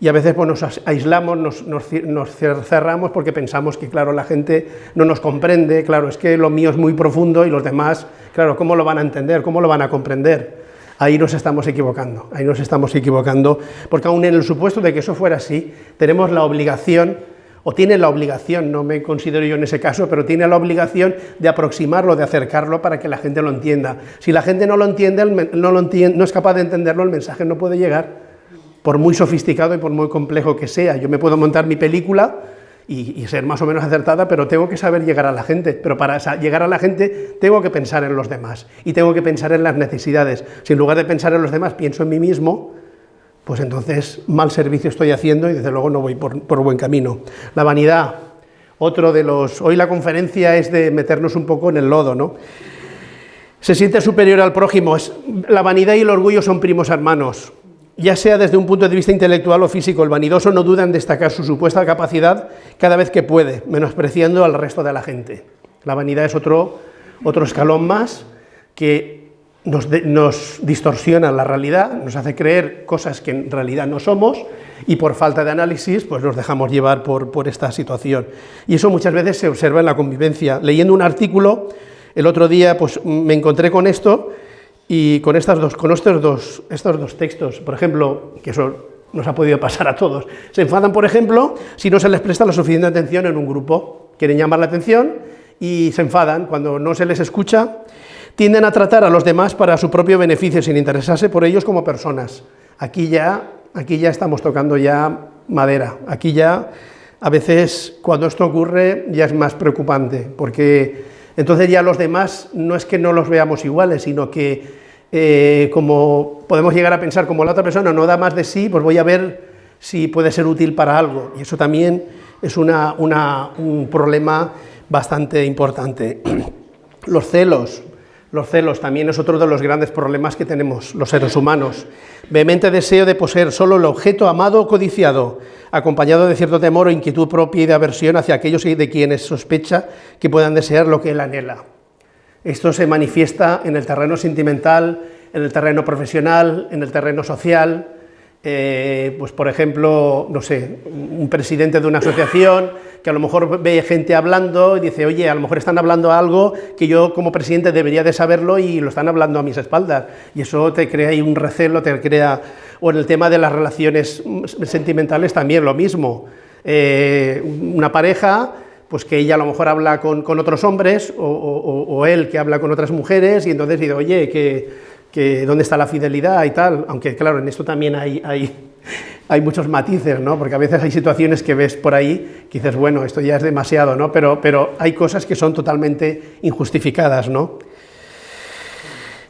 y a veces pues, nos aislamos, nos, nos, cerramos porque pensamos que, claro, la gente no nos comprende, claro, es que lo mío es muy profundo y los demás, claro, ¿cómo lo van a entender? ¿Cómo lo van a comprender? Ahí nos estamos equivocando, ahí nos estamos equivocando, porque aún en el supuesto de que eso fuera así, tenemos la obligación o tiene la obligación, no me considero yo en ese caso, pero tiene la obligación de aproximarlo, de acercarlo para que la gente lo entienda. Si la gente no lo entiende, no, lo entiende, no es capaz de entenderlo, el mensaje no puede llegar, por muy sofisticado y por muy complejo que sea. Yo me puedo montar mi película y, ser más o menos acertada, pero tengo que saber llegar a la gente. Pero para llegar a la gente tengo que pensar en los demás y tengo que pensar en las necesidades. Si en lugar de pensar en los demás pienso en mí mismo, pues entonces mal servicio estoy haciendo y desde luego no voy por, buen camino. La vanidad, otro de los... Hoy la conferencia es de meternos un poco en el lodo, ¿no? Se siente superior al prójimo. La vanidad y el orgullo son primos hermanos. Ya sea desde un punto de vista intelectual o físico, el vanidoso no duda en destacar su supuesta capacidad cada vez que puede, menospreciando al resto de la gente. La vanidad es otro, otro escalón más que nos, distorsiona la realidad, nos hace creer cosas que en realidad no somos y por falta de análisis pues nos dejamos llevar por, por esta situación. Y eso muchas veces se observa en la convivencia. Leyendo un artículo, el otro día pues me encontré con esto y con, estas dos, con estos, dos, estos dos textos, por ejemplo, que eso nos ha podido pasar a todos, se enfadan, por ejemplo, si no se les presta la suficiente atención en un grupo, quieren llamar la atención y se enfadan cuando no se les escucha tienden a tratar a los demás para su propio beneficio sin interesarse por ellos como personas. Aquí ya, aquí ya estamos tocando ya madera, aquí ya a veces cuando esto ocurre ya es más preocupante, porque entonces ya los demás no es que no los veamos iguales, sino que eh, como podemos llegar a pensar como la otra persona no da más de sí, pues voy a ver si puede ser útil para algo, y eso también es un problema bastante importante. Los celos, los celos también es otro de los grandes problemas que tenemos los seres humanos. Vehemente deseo de poseer solo el objeto amado o codiciado, acompañado de cierto temor o inquietud propia y de aversión hacia aquellos de quienes sospecha que puedan desear lo que él anhela. Esto se manifiesta en el terreno sentimental, en el terreno profesional, en el terreno social, eh, pues por ejemplo, no sé, un presidente de una asociación que a lo mejor ve gente hablando y dice, oye, a lo mejor están hablando algo que yo como presidente debería de saberlo y lo están hablando a mis espaldas. Y eso te crea ahí un recelo, te crea... O en el tema de las relaciones sentimentales también lo mismo. Eh, una pareja pues que ella a lo mejor habla con, otros hombres o, o, él que habla con otras mujeres y entonces dice, oye, que que dónde está la fidelidad y tal, aunque claro, en esto también hay, hay, hay, muchos matices, ¿no? porque a veces hay situaciones que ves por ahí que dices, bueno, esto ya es demasiado, ¿no? pero, pero hay cosas que son totalmente injustificadas. ¿no?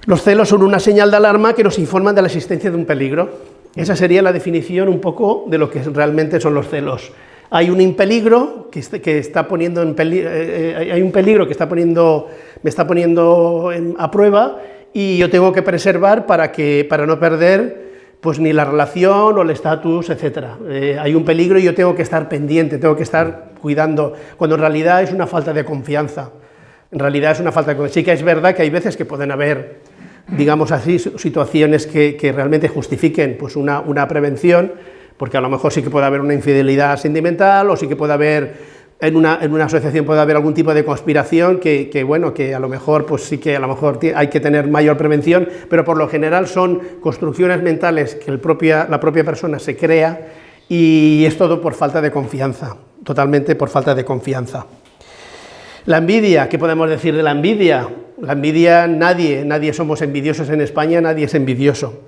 Los celos son una señal de alarma que nos informan de la existencia de un peligro. Esa sería la definición un poco de lo que realmente son los celos. Hay un peligro que, que está poniendo eh, eh, hay un peligro que está poniendo, me está poniendo a prueba y yo tengo que preservar para, que, para no perder pues ni la relación o el estatus, etc. Eh, hay un peligro y yo tengo que estar pendiente, tengo que estar cuidando, cuando en realidad es una falta de confianza. En realidad es una falta de confianza. Sí que es verdad que hay veces que pueden haber, digamos así, situaciones que, que realmente justifiquen pues una, una prevención, porque a lo mejor sí que puede haber una infidelidad sentimental o sí que puede haber en una, asociación puede haber algún tipo de conspiración que, bueno, que a lo mejor, pues sí que a lo mejor hay que tener mayor prevención, pero por lo general son construcciones mentales que el propia, la propia persona se crea y es todo por falta de confianza, totalmente por falta de confianza. La envidia, ¿qué podemos decir de la envidia? La envidia, nadie, nadie somos envidiosos en España, nadie es envidioso.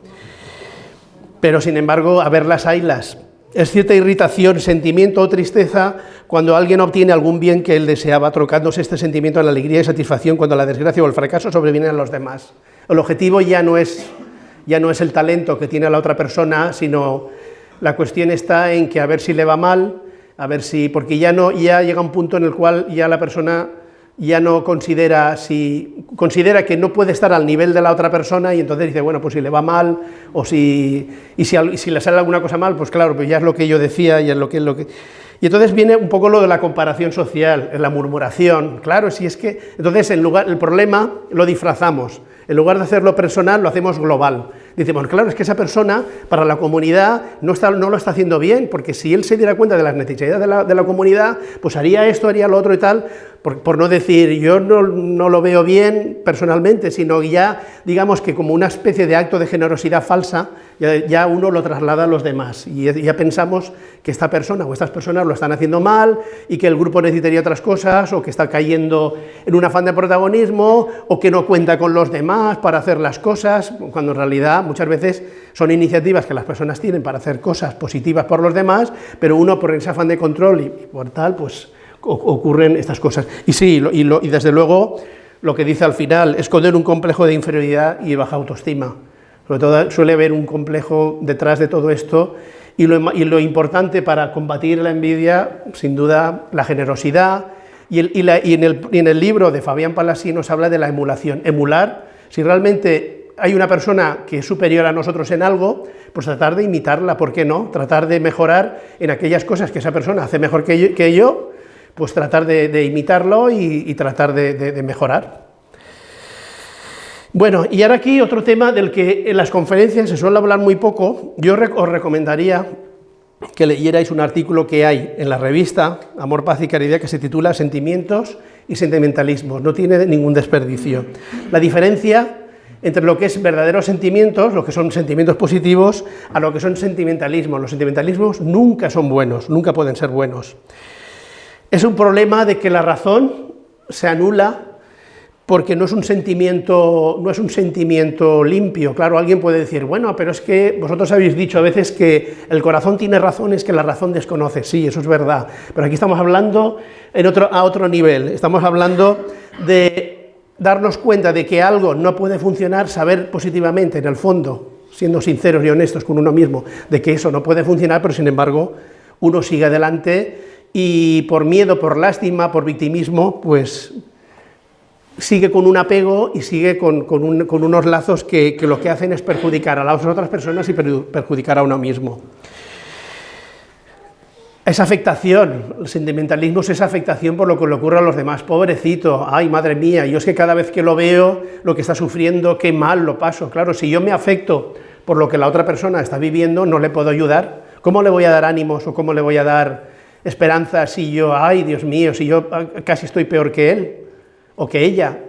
Pero sin embargo, a ver las ailas, es cierta irritación, sentimiento o tristeza cuando alguien obtiene algún bien que él deseaba, trocándose este sentimiento en la alegría y satisfacción cuando la desgracia o el fracaso sobrevienen a los demás. El objetivo ya no es, ya no es el talento que tiene la otra persona, sino la cuestión está en que a ver si le va mal, a ver si, porque ya, no, ya llega un punto en el cual ya la persona ya no considera, si, considera que no puede estar al nivel de la otra persona y entonces dice, bueno, pues si le va mal o si, y si, le sale alguna cosa mal, pues claro, pues ya es lo que yo decía y es lo que... Lo que y entonces viene un poco lo de la comparación social, la murmuración, claro, si es que... Entonces en lugar, el problema lo disfrazamos, en lugar de hacerlo personal, lo hacemos global. Decimos, claro, es que esa persona para la comunidad no, está, no lo está haciendo bien, porque si él se diera cuenta de las necesidades de la, de la comunidad, pues haría esto, haría lo otro y tal, por, no decir yo no, lo veo bien personalmente, sino ya digamos que como una especie de acto de generosidad falsa, ya, uno lo traslada a los demás. Y ya pensamos que esta persona o estas personas lo están haciendo mal y que el grupo necesitaría otras cosas o que está cayendo en un afán de protagonismo o que no cuenta con los demás para hacer las cosas, cuando en realidad muchas veces son iniciativas que las personas tienen para hacer cosas positivas por los demás, pero uno por ese afán de control y por tal, pues ocurren estas cosas. Y sí, y, y, desde luego lo que dice al final, esconder un complejo de inferioridad y baja autoestima. Sobre todo suele haber un complejo detrás de todo esto y lo, y lo importante para combatir la envidia, sin duda, la generosidad. Y, el, y, en el, en, el, libro de Fabián Palasí nos habla de la emulación. Emular, si realmente hay una persona que es superior a nosotros en algo, pues tratar de imitarla, ¿por qué no? Tratar de mejorar en aquellas cosas que esa persona hace mejor que yo, que yo pues tratar de, imitarlo y, tratar de, mejorar. Bueno, y ahora aquí otro tema del que en las conferencias se suele hablar muy poco, yo os recomendaría que leyerais un artículo que hay en la revista Amor, Paz y Caridad que se titula Sentimientos y Sentimentalismo, no tiene ningún desperdicio. La diferencia entre lo que es verdaderos sentimientos, lo que son sentimientos positivos, a lo que son sentimentalismos. Los sentimentalismos nunca son buenos, nunca pueden ser buenos. Es un problema de que la razón se anula porque no es un sentimiento, no es un sentimiento limpio. Claro, alguien puede decir, bueno, pero es que vosotros habéis dicho a veces que el corazón tiene razones que la razón desconoce. Sí, eso es verdad, pero aquí estamos hablando en otro, a otro nivel. Estamos hablando de darnos cuenta de que algo no puede funcionar, saber positivamente, en el fondo, siendo sinceros y honestos con uno mismo, de que eso no puede funcionar, pero sin embargo uno sigue adelante y por miedo, por lástima, por victimismo, pues sigue con un apego y sigue con, unos lazos que, lo que hacen es perjudicar a las otras personas y perjudicar a uno mismo. Esa afectación, el sentimentalismo es esa afectación por lo que le ocurre a los demás, pobrecito, ay madre mía, yo es que cada vez que lo veo, lo que está sufriendo, qué mal lo paso, claro, si yo me afecto por lo que la otra persona está viviendo, no le puedo ayudar, ¿cómo le voy a dar ánimos o cómo le voy a dar esperanza si yo, ay Dios mío, si yo ah, casi estoy peor que él o que ella.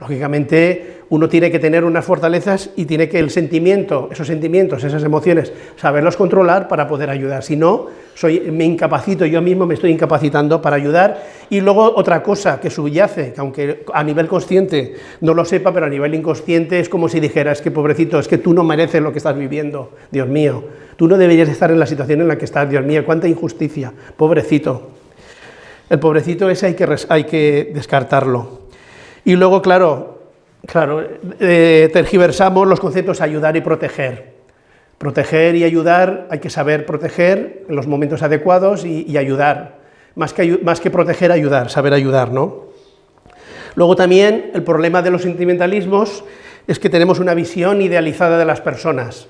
Lógicamente uno tiene que tener unas fortalezas y tiene que el sentimiento, esos sentimientos, esas emociones, saberlos controlar para poder ayudar. Si no, soy, me incapacito, yo mismo me estoy incapacitando para ayudar. Y luego otra cosa que subyace, que aunque a nivel consciente no lo sepa, pero a nivel inconsciente es como si dijera, es que pobrecito, es que tú no mereces lo que estás viviendo, Dios mío. Tú no deberías estar en la situación en la que estás, Dios mío, cuánta injusticia, pobrecito. El pobrecito ese hay que, hay que descartarlo. Y luego, claro, Claro, eh, tergiversamos los conceptos ayudar y proteger. Proteger y ayudar, hay que saber proteger en los momentos adecuados y, ayudar. Más que, más que proteger, ayudar, saber ayudar, ¿no? Luego también el problema de los sentimentalismos es que tenemos una visión idealizada de las personas.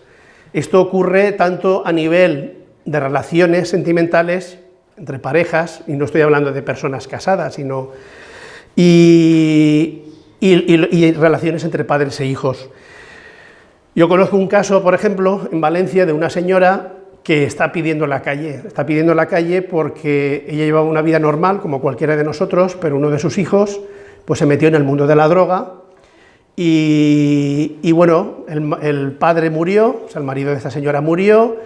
Esto ocurre tanto a nivel de relaciones sentimentales entre parejas, y no estoy hablando de personas casadas, sino... Y, y, relaciones entre padres e hijos. Yo conozco un caso, por ejemplo, en Valencia, de una señora que está pidiendo la calle. Está pidiendo la calle porque ella llevaba una vida normal, como cualquiera de nosotros, pero uno de sus hijos pues, se metió en el mundo de la droga y, bueno, el, el, padre murió, o sea, el marido de esta señora murió,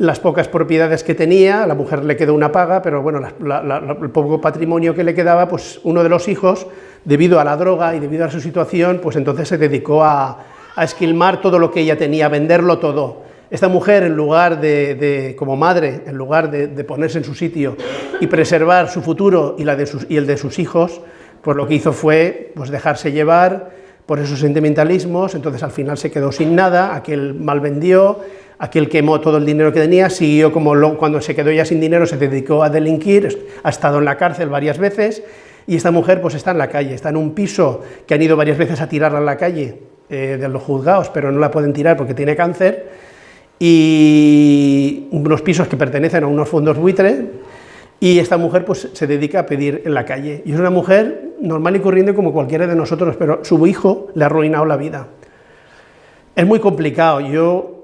las pocas propiedades que tenía, a la mujer le quedó una paga, pero bueno, el poco patrimonio que le quedaba, pues uno de los hijos, debido a la droga y debido a su situación, pues entonces se dedicó a, esquilmar todo lo que ella tenía, a venderlo todo. Esta mujer, en lugar de, como madre, en lugar de, ponerse en su sitio y preservar su futuro y, la de sus, y el de sus hijos, pues lo que hizo fue pues dejarse llevar por esos sentimentalismos, entonces al final se quedó sin nada, aquel mal vendió, aquel quemó todo el dinero que tenía, siguió como cuando se quedó ya sin dinero se dedicó a delinquir, ha estado en la cárcel varias veces y esta mujer pues está en la calle, está en un piso que han ido varias veces a tirarla a la calle eh, de los juzgados, pero no la pueden tirar porque tiene cáncer y unos pisos que pertenecen a unos fondos buitre y esta mujer pues se dedica a pedir en la calle y es una mujer normal y corriente como cualquiera de nosotros, pero su hijo le ha arruinado la vida. Es muy complicado, yo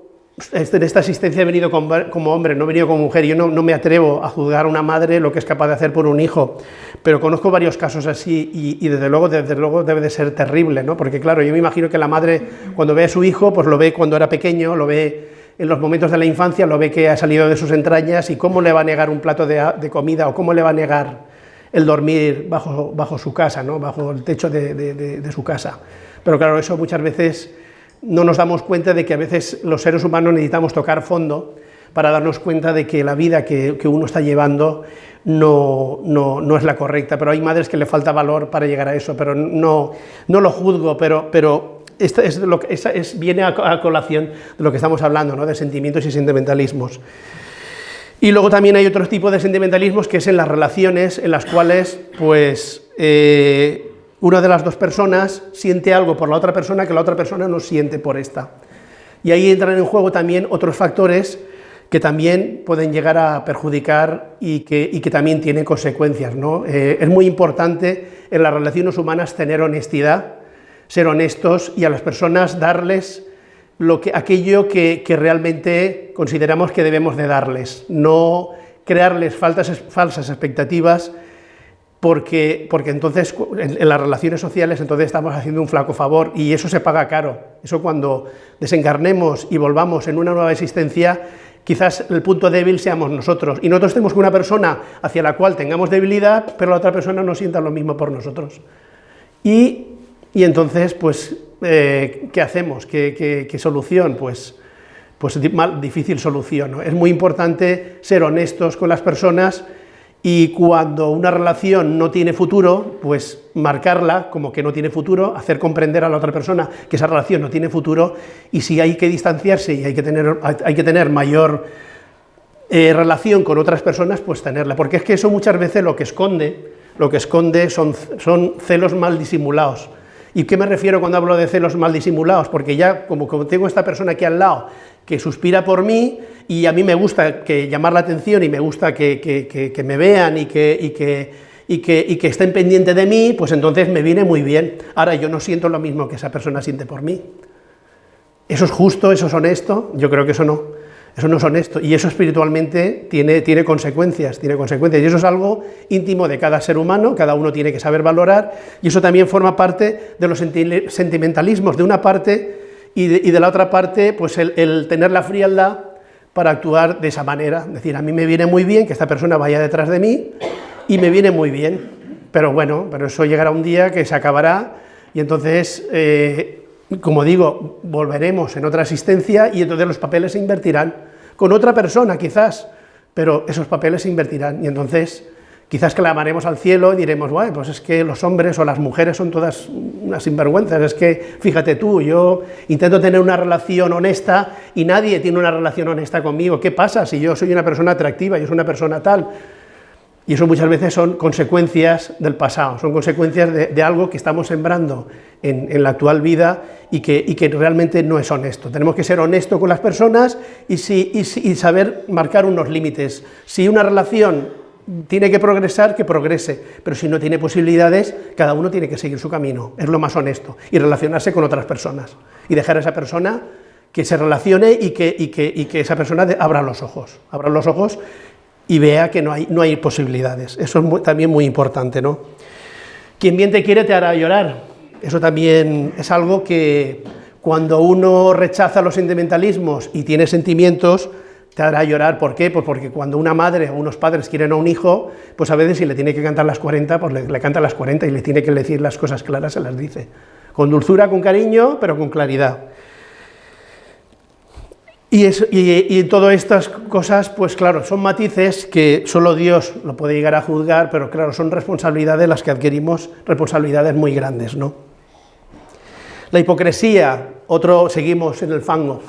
en esta asistencia he venido como hombre, no he venido como mujer, yo no, me atrevo a juzgar a una madre lo que es capaz de hacer por un hijo, pero conozco varios casos así y, desde, luego, desde luego debe de ser terrible, ¿no? porque claro, yo me imagino que la madre cuando ve a su hijo, pues lo ve cuando era pequeño, lo ve en los momentos de la infancia, lo ve que ha salido de sus entrañas y cómo le va a negar un plato de, comida o cómo le va a negar el dormir bajo, bajo su casa, ¿no? bajo el techo de, de su casa. Pero claro, eso muchas veces no nos damos cuenta de que a veces los seres humanos necesitamos tocar fondo para darnos cuenta de que la vida que, uno está llevando no, no, es la correcta, pero hay madres que le falta valor para llegar a eso, pero no, no lo juzgo, pero, pero es lo que, es, viene a, colación de lo que estamos hablando, ¿no? de sentimientos y sentimentalismos. Y luego también hay otro tipo de sentimentalismos que es en las relaciones en las cuales pues, eh, una de las dos personas siente algo por la otra persona que la otra persona no siente por esta. Y ahí entran en juego también otros factores que también pueden llegar a perjudicar y que, que también tienen consecuencias. ¿no? Eh, es muy importante en las relaciones humanas tener honestidad, ser honestos y a las personas darles lo que, aquello que, que realmente consideramos que debemos de darles, no crearles faltas, falsas expectativas porque, porque entonces en, las relaciones sociales entonces estamos haciendo un flaco favor y eso se paga caro. Eso cuando desencarnemos y volvamos en una nueva existencia, quizás el punto débil seamos nosotros y nosotros tenemos una persona hacia la cual tengamos debilidad, pero la otra persona no sienta lo mismo por nosotros. Y, y entonces, pues, eh, ¿qué hacemos? ¿Qué, solución? Pues, pues difícil solución. Es muy importante ser honestos con las personas y cuando una relación no tiene futuro, pues marcarla como que no tiene futuro, hacer comprender a la otra persona que esa relación no tiene futuro, y si hay que distanciarse y hay que tener, hay que tener mayor eh, relación con otras personas, pues tenerla, porque es que eso muchas veces lo que esconde, lo que esconde son, son celos mal disimulados. ¿Y qué me refiero cuando hablo de celos mal disimulados? Porque ya, como, tengo esta persona aquí al lado, que suspira por mí y a mí me gusta que llamar la atención y me gusta que, me vean y que, y que, y que, que estén pendientes de mí, pues entonces me viene muy bien. Ahora yo no siento lo mismo que esa persona siente por mí. ¿Eso es justo? ¿Eso es honesto? Yo creo que eso no. Eso no es honesto. Y eso espiritualmente tiene, tiene consecuencias, tiene consecuencias. Y eso es algo íntimo de cada ser humano, cada uno tiene que saber valorar, y eso también forma parte de los sentimentalismos. De una parte y de, la otra parte, pues el, tener la frialdad para actuar de esa manera, es decir, a mí me viene muy bien que esta persona vaya detrás de mí y me viene muy bien, pero bueno, pero eso llegará un día que se acabará y entonces, eh, como digo, volveremos en otra asistencia y entonces los papeles se invertirán con otra persona quizás, pero esos papeles se invertirán y entonces Quizás clamaremos al cielo y diremos, bueno, pues es que los hombres o las mujeres son todas unas sinvergüenzas, es que, fíjate tú, yo intento tener una relación honesta y nadie tiene una relación honesta conmigo, ¿qué pasa si yo soy una persona atractiva, yo soy una persona tal? Y eso muchas veces son consecuencias del pasado, son consecuencias de, algo que estamos sembrando en, la actual vida y que, realmente no es honesto. Tenemos que ser honestos con las personas y, saber marcar unos límites. Si una relación tiene que progresar, que progrese, pero si no tiene posibilidades, cada uno tiene que seguir su camino, es lo más honesto, y relacionarse con otras personas, y dejar a esa persona que se relacione y que, y que esa persona abra los ojos, abra los ojos y vea que no hay, no hay posibilidades, eso es también muy importante, ¿no? Quien bien te quiere te hará llorar, eso también es algo que cuando uno rechaza los sentimentalismos y tiene sentimientos, te hará llorar. ¿Por qué? Pues porque cuando una madre o unos padres quieren a un hijo, pues a veces si le tiene que cantar las 40, pues le, canta las 40 y le tiene que decir las cosas claras, se las dice. Con dulzura, con cariño, pero con claridad. Y, y, todas estas cosas, pues claro, son matices que solo Dios lo puede llegar a juzgar, pero claro, son responsabilidades las que adquirimos, responsabilidades muy grandes, ¿no? La hipocresía, otro, seguimos en el fango,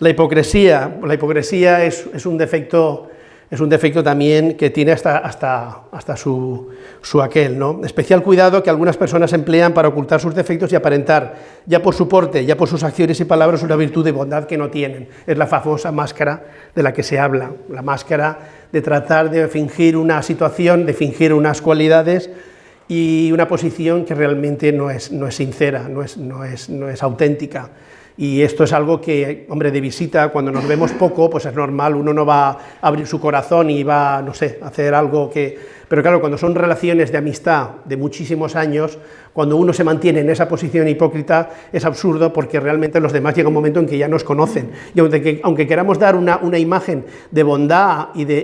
la hipocresía, la hipocresía es, un defecto es un defecto también que tiene hasta, hasta, hasta su, su, aquel. ¿no? Especial cuidado que algunas personas emplean para ocultar sus defectos y aparentar, ya por su porte, ya por sus acciones y palabras, una virtud de bondad que no tienen. Es la famosa máscara de la que se habla, la máscara de tratar de fingir una situación, de fingir unas cualidades y una posición que realmente no es, no es sincera, no es, no, es, no es auténtica Y esto es algo que, hombre, de visita, cuando nos vemos poco, pues es normal, uno no va a abrir su corazón y va, no sé, a hacer algo que... Pero claro, cuando son relaciones de amistad de muchísimos años, cuando uno se mantiene en esa posición hipócrita, es absurdo porque realmente los demás llega un momento en que ya nos conocen. Y aunque, aunque queramos dar una, una, imagen de bondad y de,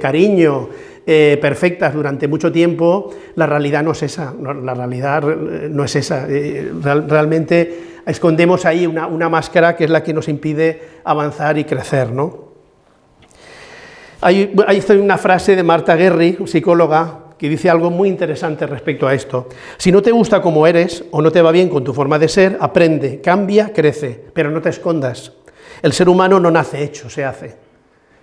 cariño eh, perfectas durante mucho tiempo, la realidad no es esa, la realidad no es esa. Eh, realmente escondemos ahí una, máscara que es la que nos impide avanzar y crecer. ¿no? Hay una frase de Marta Guerri, psicóloga, que dice algo muy interesante respecto a esto. Si no te gusta como eres o no te va bien con tu forma de ser, aprende, cambia, crece, pero no te escondas. El ser humano no nace hecho, se hace.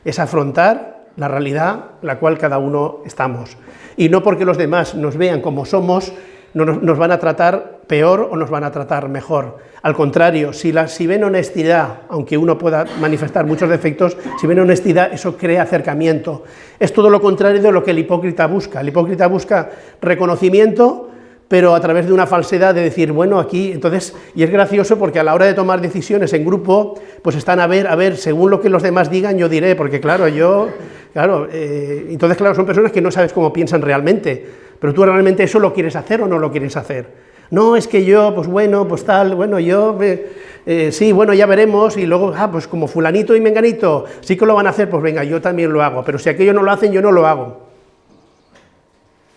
Es afrontar la realidad la cual cada uno estamos. Y no porque los demás nos vean como somos, nos, van a tratar peor o nos van a tratar mejor. Al contrario, si, la, si ven honestidad, aunque uno pueda manifestar muchos defectos, si ven honestidad, eso crea acercamiento. Es todo lo contrario de lo que el hipócrita busca. El hipócrita busca reconocimiento, pero a través de una falsedad de decir, bueno, aquí, entonces, y es gracioso porque a la hora de tomar decisiones en grupo, pues están a ver, a ver, según lo que los demás digan, yo diré, porque claro, yo, claro, eh, entonces, claro, son personas que no sabes cómo piensan realmente, pero tú realmente eso lo quieres hacer o no lo quieres hacer. No, es que yo, pues bueno, pues tal, bueno, yo, eh, eh, sí, bueno, ya veremos, y luego, ah, pues como fulanito y menganito sí que lo van a hacer, pues venga, yo también lo hago, pero si aquellos no lo hacen, yo no lo hago.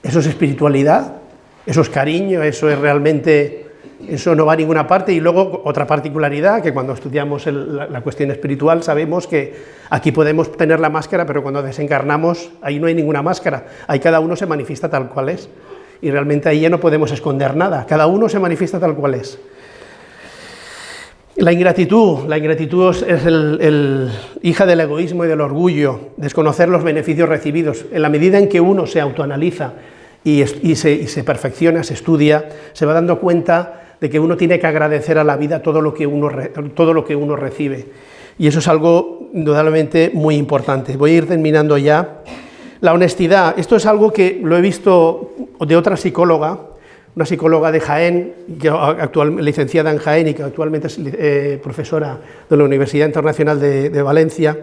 ¿Eso es espiritualidad? ¿Eso es cariño? ¿Eso es realmente, eso no va a ninguna parte? Y luego, otra particularidad, que cuando estudiamos la, cuestión espiritual sabemos que aquí podemos tener la máscara, pero cuando desencarnamos, ahí no hay ninguna máscara, ahí cada uno se manifiesta tal cual es y realmente ahí ya no podemos esconder nada, cada uno se manifiesta tal cual es. La ingratitud, la ingratitud es el, hija del egoísmo y del orgullo, desconocer los beneficios recibidos. En la medida en que uno se autoanaliza y, se, perfecciona, se estudia, se va dando cuenta de que uno tiene que agradecer a la vida todo lo que uno, todo lo que uno recibe. Y eso es algo indudablemente muy importante. Voy a ir terminando ya. La honestidad, esto es algo que lo he visto de otra psicóloga, una psicóloga de Jaén, actual, licenciada en Jaén y que actualmente es eh, profesora de la Universidad Internacional de, Valencia,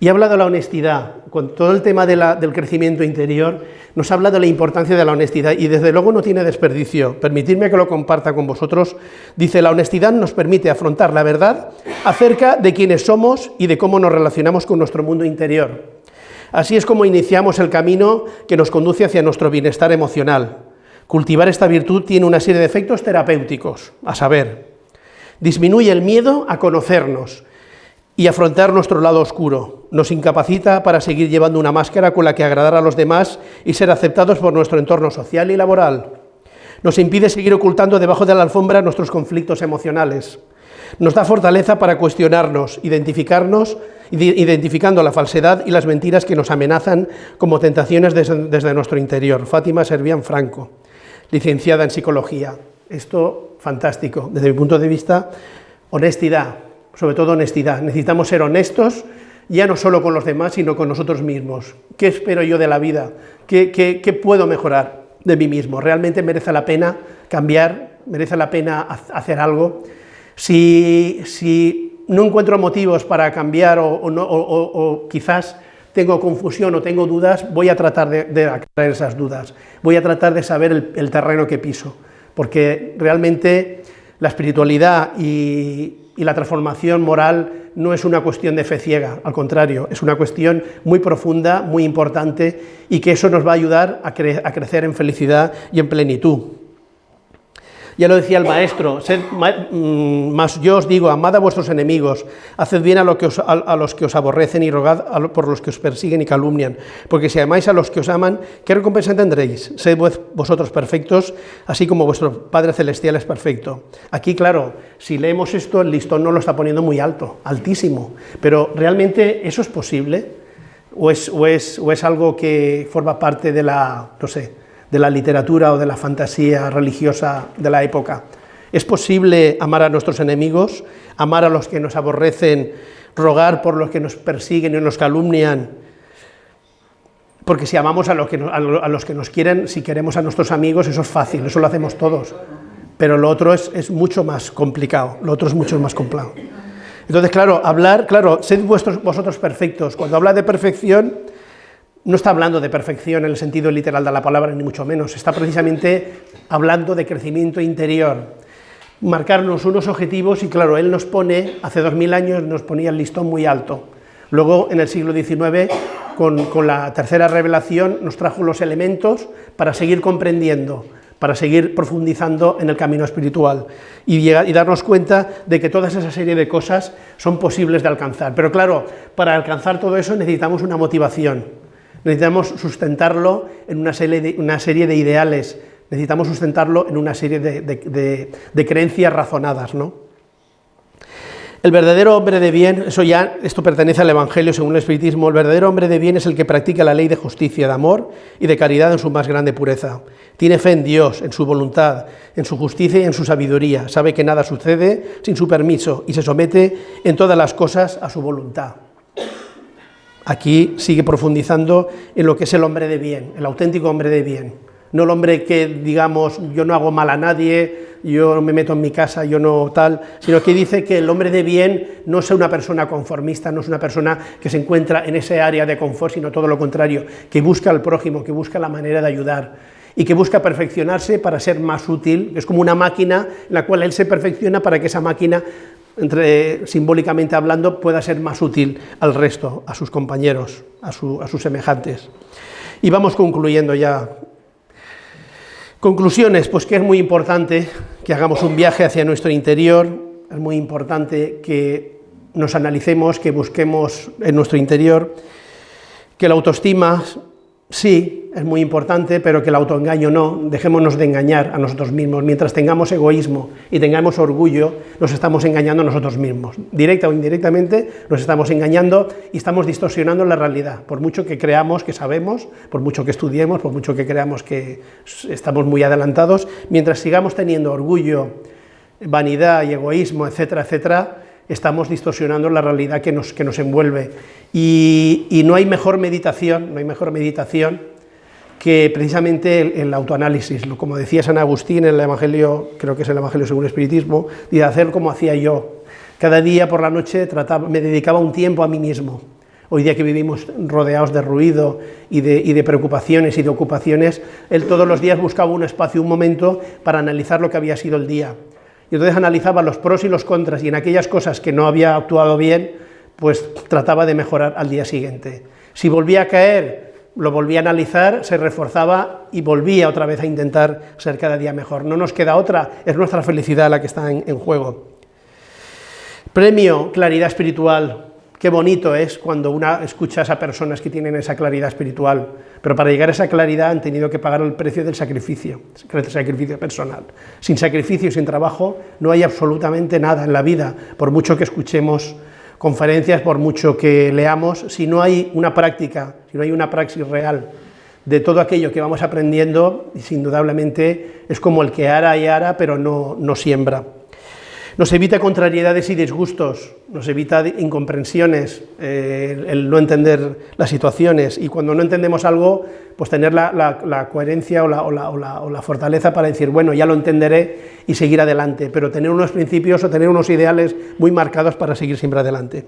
y ha hablado de la honestidad, con todo el tema del crecimiento interior, nos ha hablado de la importancia de la honestidad y desde luego no tiene desperdicio. Permitidme que lo comparta con vosotros. Dice, la honestidad nos permite afrontar la verdad acerca de quiénes somos y de cómo nos relacionamos con nuestro mundo interior. Así es como iniciamos el camino que nos conduce hacia nuestro bienestar emocional. Cultivar esta virtud tiene una serie de efectos terapéuticos, a saber, disminuye el miedo a conocernos y afrontar nuestro lado oscuro, nos incapacita para seguir llevando una máscara con la que agradar a los demás y ser aceptados por nuestro entorno social y laboral, nos impide seguir ocultando debajo de la alfombra nuestros conflictos emocionales, nos da fortaleza para cuestionarnos, identificarnos, identificando la falsedad y las mentiras que nos amenazan como tentaciones desde, nuestro interior. Fátima Servián Franco, licenciada en Psicología. Esto, fantástico. Desde mi punto de vista, honestidad, sobre todo honestidad. Necesitamos ser honestos, ya no solo con los demás, sino con nosotros mismos. ¿Qué espero yo de la vida? ¿Qué, qué puedo mejorar de mí mismo? ¿Realmente merece la pena cambiar? ¿Merece la pena hacer algo? Si, no encuentro motivos para cambiar o, quizás tengo confusión o tengo dudas, voy a tratar de, aclarar esas dudas, voy a tratar de saber el, terreno que piso, porque realmente la espiritualidad y, la transformación moral no es una cuestión de fe ciega, al contrario, es una cuestión muy profunda, muy importante y que eso nos va a ayudar a crecer en felicidad y en plenitud. Ya lo decía el maestro, sed, mm, más yo os digo, amad a vuestros enemigos, haced bien a, los que os aborrecen y rogad por los que os persiguen y calumnian, porque si amáis a los que os aman, ¿qué recompensa tendréis? Sed vosotros perfectos, así como vuestro Padre Celestial es perfecto. Aquí, claro, si leemos esto, el listón no lo está poniendo muy alto, altísimo, pero ¿realmente eso es posible? ¿O es, o es, o es algo que forma parte de la, no sé, de la literatura o de la fantasía religiosa de la época. ¿Es posible amar a nuestros enemigos, amar a los que nos aborrecen, rogar por los que nos persiguen y nos calumnian? Porque si amamos a los que, a los que nos quieren, si queremos a nuestros amigos, eso es fácil, eso lo hacemos todos. pero lo otro es, es mucho más complicado, lo otro es mucho más complicado. Entonces, claro, hablar, claro, sed vuestros, vosotros perfectos. Cuando habla de perfección, no está hablando de perfección en el sentido literal de la palabra, ni mucho menos, está precisamente hablando de crecimiento interior, marcarnos unos objetivos y claro, él nos pone, hace dos mil años nos ponía el listón muy alto, luego en el siglo XIX, con, con la tercera revelación, nos trajo los elementos para seguir comprendiendo, para seguir profundizando en el camino espiritual y, y, darnos cuenta de que toda esa serie de cosas son posibles de alcanzar. Pero claro, para alcanzar todo eso necesitamos una motivación, necesitamos sustentarlo en una serie de, ideales, necesitamos sustentarlo en una serie de, de, de creencias razonadas, ¿no? El verdadero hombre de bien, eso ya, esto pertenece al Evangelio según el Espiritismo, el verdadero hombre de bien es el que practica la ley de justicia, de amor y de caridad en su más grande pureza. Tiene fe en Dios, en su voluntad, en su justicia y en su sabiduría. Sabe que nada sucede sin su permiso y se somete en todas las cosas a su voluntad. Aquí sigue profundizando en lo que es el hombre de bien, el auténtico hombre de bien. No el hombre que, digamos, yo no hago mal a nadie, yo no me meto en mi casa, yo no tal, sino que dice que el hombre de bien no es una persona conformista, no es una persona que se encuentra en ese área de confort, sino todo lo contrario, que busca al prójimo, que busca la manera de ayudar y que busca perfeccionarse para ser más útil, es como una máquina en la cual él se perfecciona para que esa máquina, entre, simbólicamente hablando, pueda ser más útil al resto, a sus compañeros, a, a sus semejantes. Y vamos concluyendo ya Conclusiones, pues que es muy importante que hagamos un viaje hacia nuestro interior, es muy importante que nos analicemos, que busquemos en nuestro interior, que la autoestima sí, es muy importante, pero que el autoengaño no, dejémonos de engañar a nosotros mismos. Mientras tengamos egoísmo y tengamos orgullo, nos estamos engañando a nosotros mismos. Directa o indirectamente nos estamos engañando y estamos distorsionando la realidad. Por mucho que creamos que sabemos, por mucho que estudiemos, por mucho que creamos que estamos muy adelantados, mientras sigamos teniendo orgullo, vanidad y egoísmo, etcétera, etcétera, estamos distorsionando la realidad que nos, que nos envuelve. Y, y, no hay mejor meditación, no hay mejor meditación que precisamente el, autoanálisis, como decía San Agustín en el Evangelio, creo que es el Evangelio según el Espiritismo, de hacer como hacía yo. Cada día por la noche me dedicaba un tiempo a mí mismo. Hoy día que vivimos rodeados de ruido y de, y de preocupaciones y de ocupaciones, él todos los días buscaba un espacio, un momento para analizar lo que había sido el día y entonces analizaba los pros y los contras, y en aquellas cosas que no había actuado bien, pues trataba de mejorar al día siguiente. Si volvía a caer, lo volvía a analizar, se reforzaba y volvía otra vez a intentar ser cada día mejor. No nos queda otra, es nuestra felicidad la que está en, en juego. Premio, claridad espiritual. Qué bonito es cuando una escucha a personas que tienen esa claridad espiritual, pero para llegar a esa claridad han tenido que pagar el precio del sacrificio, el sacrificio personal. Sin sacrificio y sin trabajo no hay absolutamente nada en la vida, por mucho que escuchemos conferencias, por mucho que leamos, si no hay una práctica, si no hay una praxis real de todo aquello que vamos aprendiendo, indudablemente es como el que ara y ara, pero no, no siembra. Nos evita contrariedades y disgustos, nos evita incomprensiones, eh, el no entender las situaciones y cuando no entendemos algo, pues tener la, coherencia o la, o la, fortaleza para decir, bueno, ya lo entenderé y seguir adelante, pero tener unos principios o tener unos ideales muy marcados para seguir siempre adelante.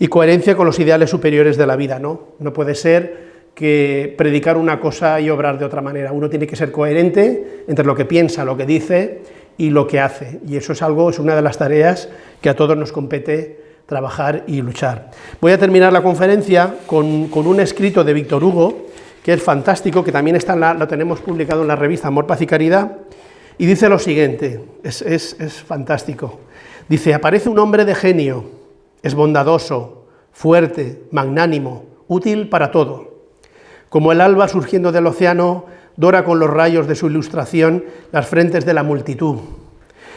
Y coherencia con los ideales superiores de la vida, ¿no? No puede ser que predicar una cosa y obrar de otra manera. Uno tiene que ser coherente entre lo que piensa, lo que dice y lo que hace. Y eso es algo, es una de las tareas que a todos nos compete trabajar y luchar. Voy a terminar la conferencia con, con un escrito de Víctor Hugo, que es fantástico, que también está la, lo tenemos publicado en la revista Amor, Paz y Caridad, y dice lo siguiente, es, es, es fantástico. Dice, aparece un hombre de genio, es bondadoso, fuerte, magnánimo, útil para todo. Como el alba surgiendo del océano, dora con los rayos de su ilustración las frentes de la multitud.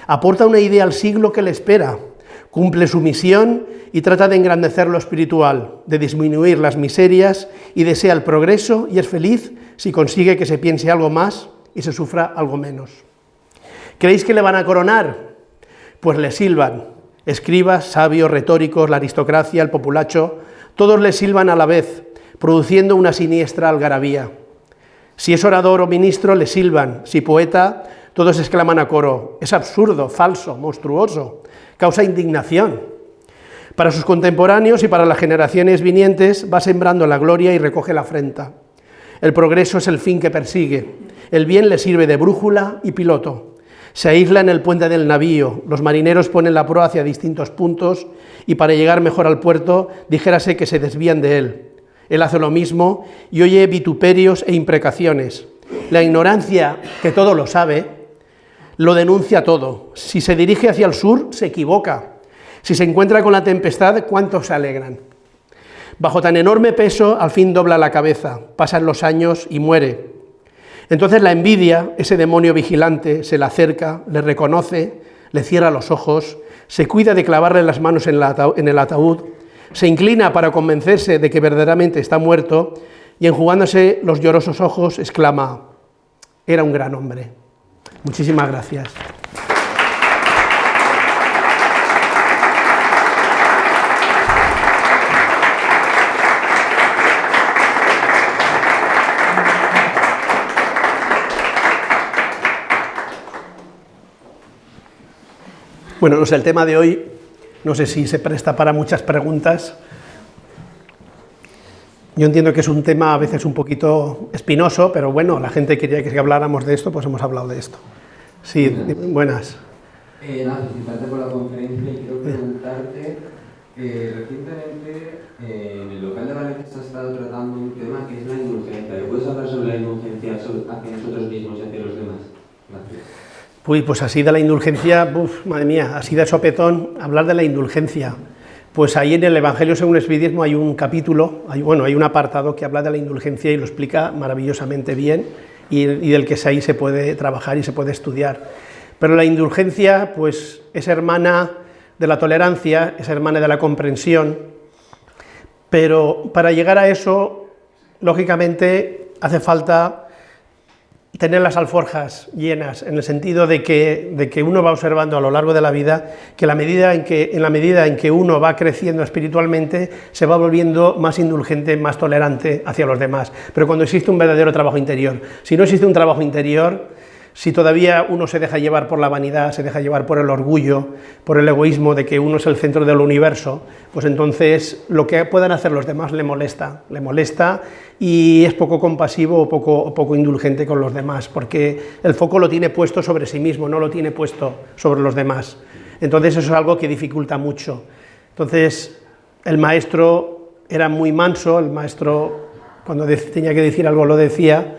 Aporta una idea al siglo que le espera, cumple su misión y trata de engrandecer lo espiritual, de disminuir las miserias y desea el progreso y es feliz si consigue que se piense algo más y se sufra algo menos. ¿Creéis que le van a coronar? Pues le silban, escribas, sabios, retóricos, la aristocracia, el populacho, todos le silban a la vez, produciendo una siniestra algarabía. Si es orador o ministro, le silban, si poeta, Todos exclaman a coro, es absurdo, falso, monstruoso, causa indignación. Para sus contemporáneos y para las generaciones vinientes va sembrando la gloria y recoge la afrenta. El progreso es el fin que persigue, el bien le sirve de brújula y piloto. Se aísla en el puente del navío, los marineros ponen la proa hacia distintos puntos y para llegar mejor al puerto dijérase que se desvían de él. Él hace lo mismo y oye vituperios e imprecaciones. La ignorancia, que todo lo sabe, lo denuncia todo. Si se dirige hacia el sur, se equivoca. Si se encuentra con la tempestad, ¿cuántos se alegran? Bajo tan enorme peso, al fin dobla la cabeza, pasan los años y muere. Entonces la envidia, ese demonio vigilante, se le acerca, le reconoce, le cierra los ojos, se cuida de clavarle las manos en, el ataúd, se inclina para convencerse de que verdaderamente está muerto y enjugándose los llorosos ojos exclama, era un gran hombre. Muchísimas gracias. Bueno, el tema de hoy, no sé si se presta para muchas preguntas. Yo entiendo que es un tema a veces un poquito espinoso, pero bueno, la gente quería que habláramos de esto, pues hemos hablado de esto. Sí, buenas. Eh, nada, felicitarte por la conferencia y quiero preguntarte, eh, recientemente eh, en el local de Valencia se ha estado tratando un tema que es la indulgencia. ¿Puedes hablar sobre la indulgencia hacia nosotros mismos y hacia. Uy, pues así de la indulgencia, uf, madre mía, así de sopetón, hablar de la indulgencia. Pues ahí en el Evangelio según el Espiritismo hay un capítulo, hay, bueno, hay un apartado que habla de la indulgencia y lo explica maravillosamente bien y, y del que ahí se puede trabajar y se puede estudiar. Pero la indulgencia, pues es hermana de la tolerancia, es hermana de la comprensión, pero para llegar a eso, lógicamente, hace falta tener las alforjas llenas, en el sentido de que, de que, uno va observando a lo largo de la vida que, la medida en, que en la medida en que uno va creciendo espiritualmente, se va volviendo más indulgente, más tolerante hacia los demás. Pero cuando existe un verdadero trabajo interior. Si no existe un trabajo interior, si todavía uno se deja llevar por la vanidad, se deja llevar por el orgullo, por el egoísmo de que uno es el centro del universo, pues entonces lo que puedan hacer los demás le molesta, le molesta y es poco compasivo o poco, poco indulgente con los demás, porque el foco lo tiene puesto sobre sí mismo, no lo tiene puesto sobre los demás. Entonces eso es algo que dificulta mucho. Entonces el maestro era muy manso, el maestro cuando tenía que decir algo lo decía,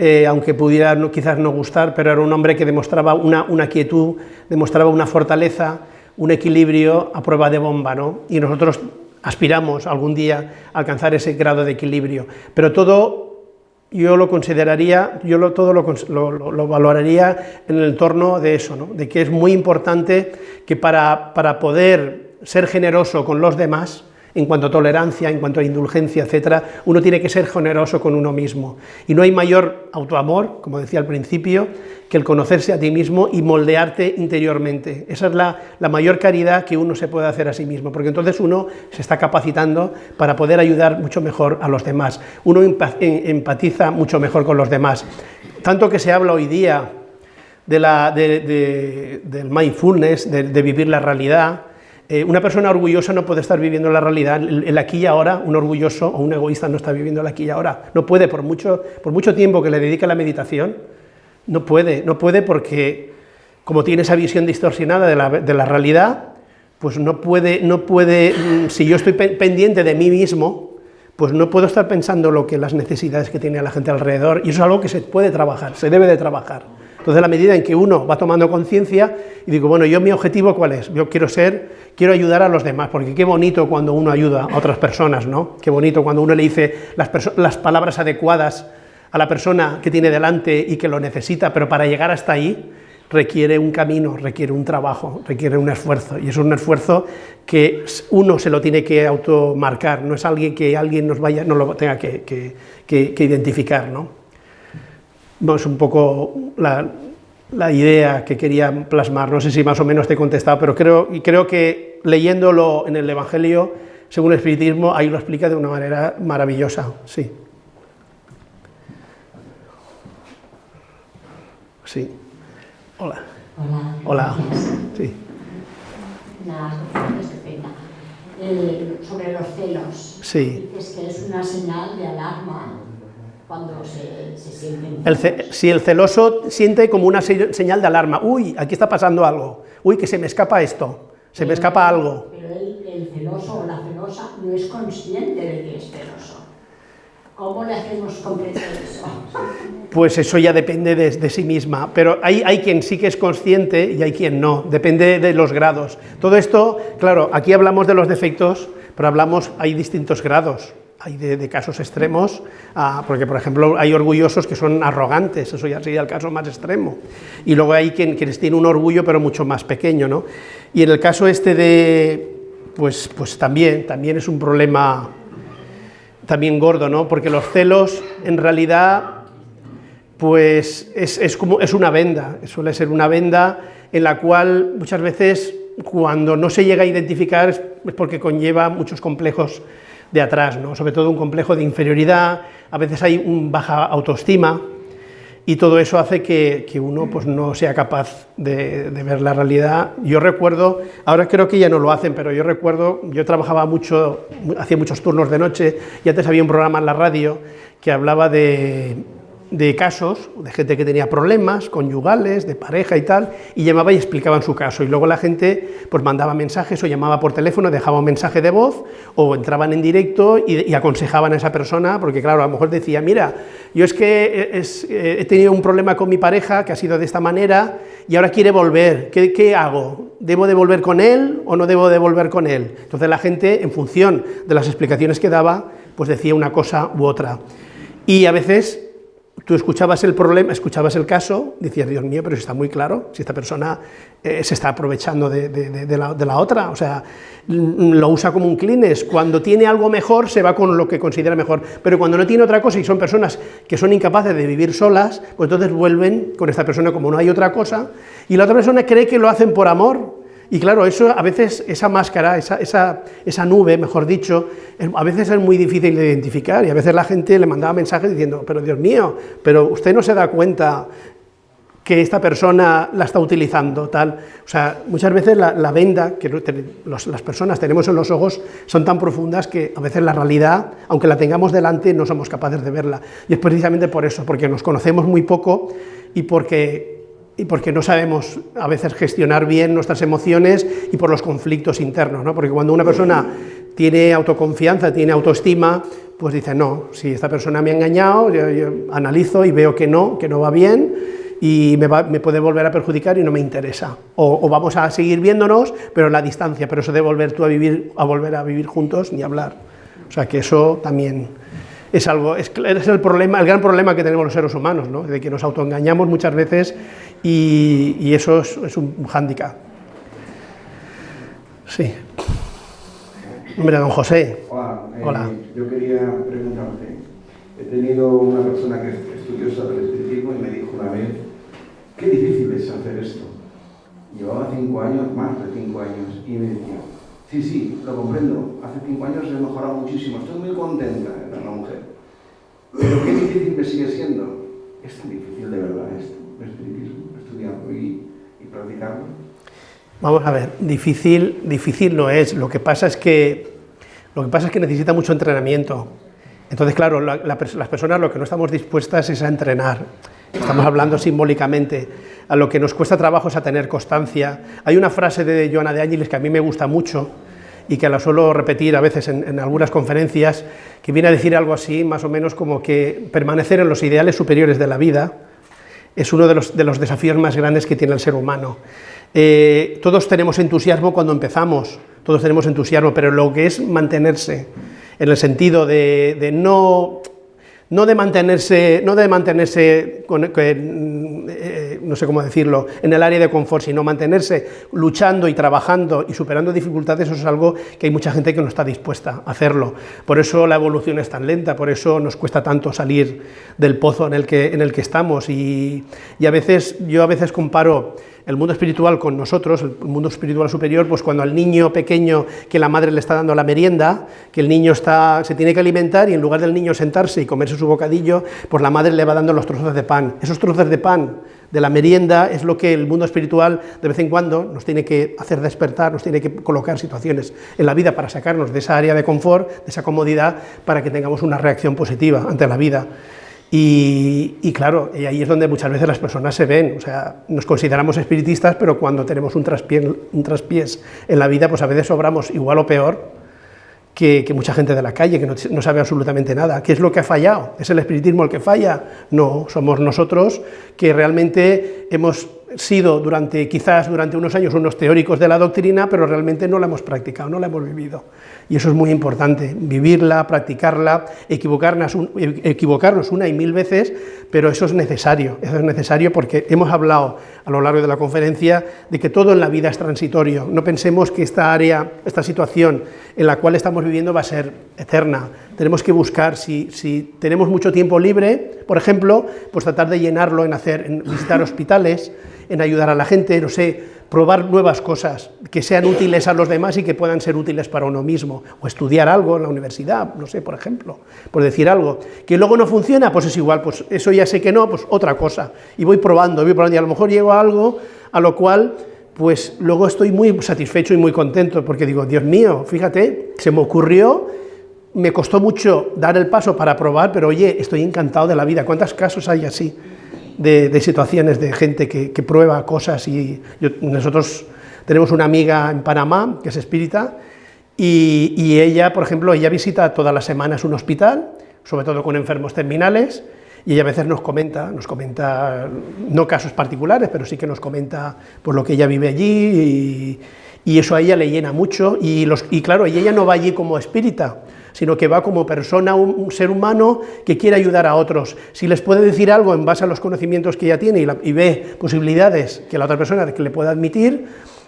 eh, aunque pudiera quizás no gustar, pero era un hombre que demostraba una, quietud, demostraba una fortaleza, un equilibrio a prueba de bomba, ¿no? y nosotros aspiramos algún día a alcanzar ese grado de equilibrio, pero todo yo lo consideraría, yo lo, todo lo, lo, valoraría en el entorno de eso, ¿no? de que es muy importante que para, para poder ser generoso con los demás, en cuanto a tolerancia, en cuanto a indulgencia, etcétera, uno tiene que ser generoso con uno mismo. Y no hay mayor autoamor, como decía al principio, que el conocerse a ti mismo y moldearte interiormente. Esa es la, mayor caridad que uno se puede hacer a sí mismo, porque entonces uno se está capacitando para poder ayudar mucho mejor a los demás. Uno empatiza mucho mejor con los demás. Tanto que se habla hoy día de la, del mindfulness, de vivir la realidad, eh, una persona orgullosa no puede estar viviendo la realidad, el, aquí y ahora, un orgulloso o un egoísta no está viviendo el aquí y ahora, no puede, por mucho, por mucho tiempo que le dedique a la meditación, no puede, no puede porque como tiene esa visión distorsionada de la, de la realidad, pues no puede, no puede, mm, si yo estoy pendiente de mí mismo, pues no puedo estar pensando lo que las necesidades que tiene la gente alrededor, y eso es algo que se puede trabajar, se debe de trabajar. Entonces, a la medida en que uno va tomando conciencia y digo, bueno, yo mi objetivo cuál es? Yo quiero ser, quiero ayudar a los demás, porque qué bonito cuando uno ayuda a otras personas, ¿no? Qué bonito cuando uno le dice las, las palabras adecuadas a la persona que tiene delante y que lo necesita, pero para llegar hasta ahí requiere un camino, requiere un trabajo, requiere un esfuerzo, y es un esfuerzo que uno se lo tiene que automarcar, no es alguien que alguien nos vaya, no lo tenga que, que, que identificar, ¿no? Es un poco la, idea que quería plasmar, no sé si más o menos te he contestado, pero creo, y creo que leyéndolo en el Evangelio, según el Espiritismo, ahí lo explica de una manera maravillosa, sí. Sí. Hola. Hola. Hola. Sí. Estupenda. Eh, sobre los celos. Sí. Dices que es una señal de alarma cuando se, se sienten. El si el celoso siente como una se- señal de alarma, uy, aquí está pasando algo, uy, que se me escapa esto, se me escapa algo. Pero el, el celoso o la celosa no es consciente de que es celoso. ¿Cómo le hacemos comprender eso? Pues eso ya depende de, de sí misma, pero hay, hay quien sí que es consciente y hay quien no, depende de los grados. Todo esto, claro, aquí hablamos de los defectos, pero hablamos, hay distintos grados, hay de, casos extremos, a- porque por ejemplo hay orgullosos que son arrogantes, eso ya sería el caso más extremo, y luego hay quien, quienes tienen un orgullo pero mucho más pequeño, ¿no? Y en el caso este de, pues, pues también, también es un problema también gordo, ¿no? Porque los celos en realidad pues es, es como, es una venda, suele ser una venda en la cual muchas veces cuando no se llega a identificar es porque conlleva muchos complejos de atrás, ¿no? sobre todo un complejo de inferioridad, a veces hay un baja autoestima y todo eso hace que, que uno pues, no sea capaz de, de ver la realidad. Yo recuerdo, ahora creo que ya no lo hacen, pero yo recuerdo, yo trabajaba mucho, hacía muchos turnos de noche y antes había un programa en la radio que hablaba de, de casos, de gente que tenía problemas conyugales, de pareja y tal, y llamaba y explicaban su caso. Y luego la gente pues mandaba mensajes o llamaba por teléfono, dejaba un mensaje de voz o entraban en directo y, aconsejaban a esa persona, porque claro, a lo mejor decía, mira, yo es que he tenido un problema con mi pareja que ha sido de esta manera y ahora quiere volver, ¿qué, qué hago? ¿Debo de volver con él o no debo de volver con él? Entonces la gente, en función de las explicaciones que daba, pues decía una cosa u otra. Y a veces tú escuchabas el problema, escuchabas el caso, decías, Dios mío, pero si está muy claro, si esta persona eh, se está aprovechando de, de- de- la, de la otra, o sea, mm, lo usa como un clines, cuando tiene algo mejor se va con lo que considera mejor, pero cuando no tiene otra cosa y son personas que son incapaces de vivir solas, pues entonces vuelven con esta persona como no hay otra cosa, y la otra persona cree que lo hacen por amor, y claro, eso a veces, esa máscara, esa, esa, esa nube, mejor dicho, a veces es muy difícil de identificar y a veces la gente le mandaba mensajes diciendo, pero Dios mío, pero usted no se da cuenta que esta persona la está utilizando, tal. O sea, muchas veces la, venda que las personas tenemos en los ojos son tan profundas que a veces la realidad, aunque la tengamos delante, no somos capaces de verla. Y es precisamente por eso, porque nos conocemos muy poco y porque y porque no sabemos a veces gestionar bien nuestras emociones y por los conflictos internos, ¿no? Porque cuando una persona tiene autoconfianza, tiene autoestima, pues dice, no, si esta persona me ha engañado, yo, yo analizo y veo que no, que no va bien y me, va- me puede volver a perjudicar y no me interesa. O, o vamos a seguir viéndonos, pero en la distancia, pero eso de volver tú a vivir, a volver a vivir juntos, ni hablar. O sea que eso también es algo, es, es el problema, el gran problema que tenemos los seres humanos, ¿no? de que nos autoengañamos muchas veces y, y eso es, es un hándicap. Sí. Hombre, don José. Hola, eh, Hola. yo quería preguntarte, he tenido una persona que es estudiosa del espiritismo y me dijo una vez, qué difícil es hacer esto. Llevaba cinco años, más de cinco años, y me decía, sí, sí, lo comprendo, hace cinco años he mejorado muchísimo, estoy muy contenta, era una mujer. Pero qué difícil me sigue siendo. Es tan difícil de verdad esto, el espiritismo, y, y. Vamos a ver, difícil, difícil no es. Lo que pasa es que, lo que, pasa es que necesita mucho entrenamiento. Entonces, claro, las personas lo que no estamos dispuestas es a entrenar. Estamos hablando simbólicamente. A lo que nos cuesta trabajo es a tener constancia. Hay una frase de Joana de Ángeles que a mí me gusta mucho y que la suelo repetir a veces en algunas conferencias, que viene a decir algo así, más o menos como que permanecer en los ideales superiores de la vida es uno de los, de los desafíos más grandes que tiene el ser humano. Eh, todos tenemos entusiasmo cuando empezamos, todos tenemos entusiasmo, pero lo que es mantenerse, en el sentido de, de no, no de mantenerse, no de mantenerse eh, no sé cómo decirlo, en el área de confort, sino mantenerse luchando y trabajando y superando dificultades, eso es algo que hay mucha gente que no está dispuesta a hacerlo. Por eso la evolución es tan lenta, por eso nos cuesta tanto salir del pozo en el que, en el que estamos. Y, y a veces, yo a veces comparo el mundo espiritual con nosotros, el mundo espiritual superior, pues cuando al niño pequeño que la madre le está dando la merienda, que el niño está, se tiene que alimentar y en lugar del niño sentarse y comerse su bocadillo, pues la madre le va dando los trozos de pan. Esos trozos de pan de la merienda, es lo que el mundo espiritual de vez en cuando nos tiene que hacer despertar, nos tiene que colocar situaciones en la vida para sacarnos de esa área de confort, de esa comodidad, para que tengamos una reacción positiva ante la vida. Y, claro, y ahí es donde muchas veces las personas se ven, o sea, nos consideramos espiritistas, pero cuando tenemos un traspiés, un traspiés en la vida, pues a veces sobramos igual o peor que, mucha gente de la calle, que no, sabe absolutamente nada. ¿Qué es lo que ha fallado? ¿Es el espiritismo el que falla? No, somos nosotros que realmente hemos sido durante, quizás durante unos años, unos teóricos de la doctrina, pero realmente no la hemos practicado, no la hemos vivido. Y eso es muy importante, vivirla, practicarla, equivocarnos, equivocarnos una y mil veces, pero eso es necesario, eso es necesario porque hemos hablado a lo largo de la conferencia de que todo en la vida es transitorio. No pensemos que esta área, esta situación en la cual estamos viviendo va a ser eterna. Tenemos que buscar, si, tenemos mucho tiempo libre, por ejemplo, pues tratar de llenarlo en, hacer, en visitar hospitales, en ayudar a la gente, no sé, probar nuevas cosas que sean útiles a los demás y que puedan ser útiles para uno mismo, o estudiar algo en la universidad, no sé, por ejemplo, por decir algo, que luego no funciona, pues es igual, pues eso ya sé que no, pues otra cosa, y voy probando, voy probando, y a lo mejor llego a algo a lo cual, pues luego estoy muy satisfecho y muy contento, porque digo, Dios mío, fíjate, se me ocurrió, me costó mucho dar el paso para probar, pero oye, estoy encantado de la vida, ¿cuántos casos hay así? de, situaciones de gente que, prueba cosas y nosotros tenemos una amiga en Panamá que es espírita y, ella, por ejemplo, ella visita todas las semanas un hospital, sobre todo con enfermos terminales, y ella a veces nos comenta, nos comenta, no casos particulares, pero sí que nos comenta por lo que ella vive allí, y, eso a ella le llena mucho, y, claro, y ella no va allí como espírita, sino que va como persona, un, ser humano que quiere ayudar a otros. Si les puede decir algo en base a los conocimientos que ella tiene y, ve posibilidades que la otra persona que le pueda admitir,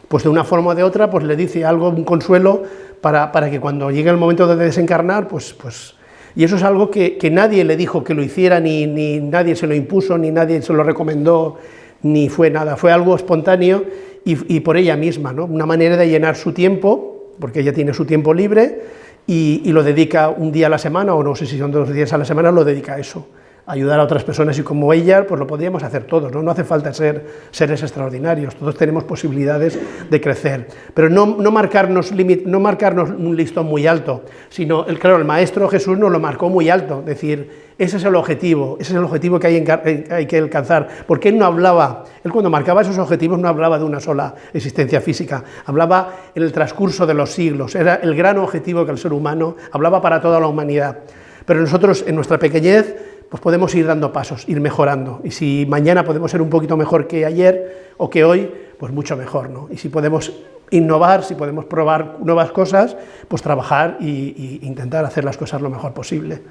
pues de una forma o de otra, pues le dice algo, un consuelo, para, que cuando llegue el momento de desencarnar, pues... pues y eso es algo que, nadie le dijo que lo hiciera, ni, ni nadie se lo impuso, ni nadie se lo recomendó, ni fue nada, fue algo espontáneo y, y por ella misma, ¿no? una manera de llenar su tiempo, porque ella tiene su tiempo libre, y, lo dedica un día a la semana, o no sé si son dos días a la semana, lo dedica a eso, ayudar a otras personas y como ella, pues lo podríamos hacer todos, ¿no? no hace falta ser seres extraordinarios, todos tenemos posibilidades de crecer, pero no, no, marcarnos, no marcarnos un listón muy alto, sino, el, claro, el Maestro Jesús nos lo marcó muy alto, decir, ese es el objetivo, ese es el objetivo que hay, eh, hay, que alcanzar. Porque él no hablaba, él cuando marcaba esos objetivos no hablaba de una sola existencia física, hablaba en el transcurso de los siglos, era el gran objetivo que el ser humano hablaba para toda la humanidad. Pero nosotros, en nuestra pequeñez, pues podemos ir dando pasos, ir mejorando. Y si mañana podemos ser un poquito mejor que ayer o que hoy, pues mucho mejor. ¿no? Y si podemos innovar, si podemos probar nuevas cosas, pues trabajar e intentar hacer las cosas lo mejor posible.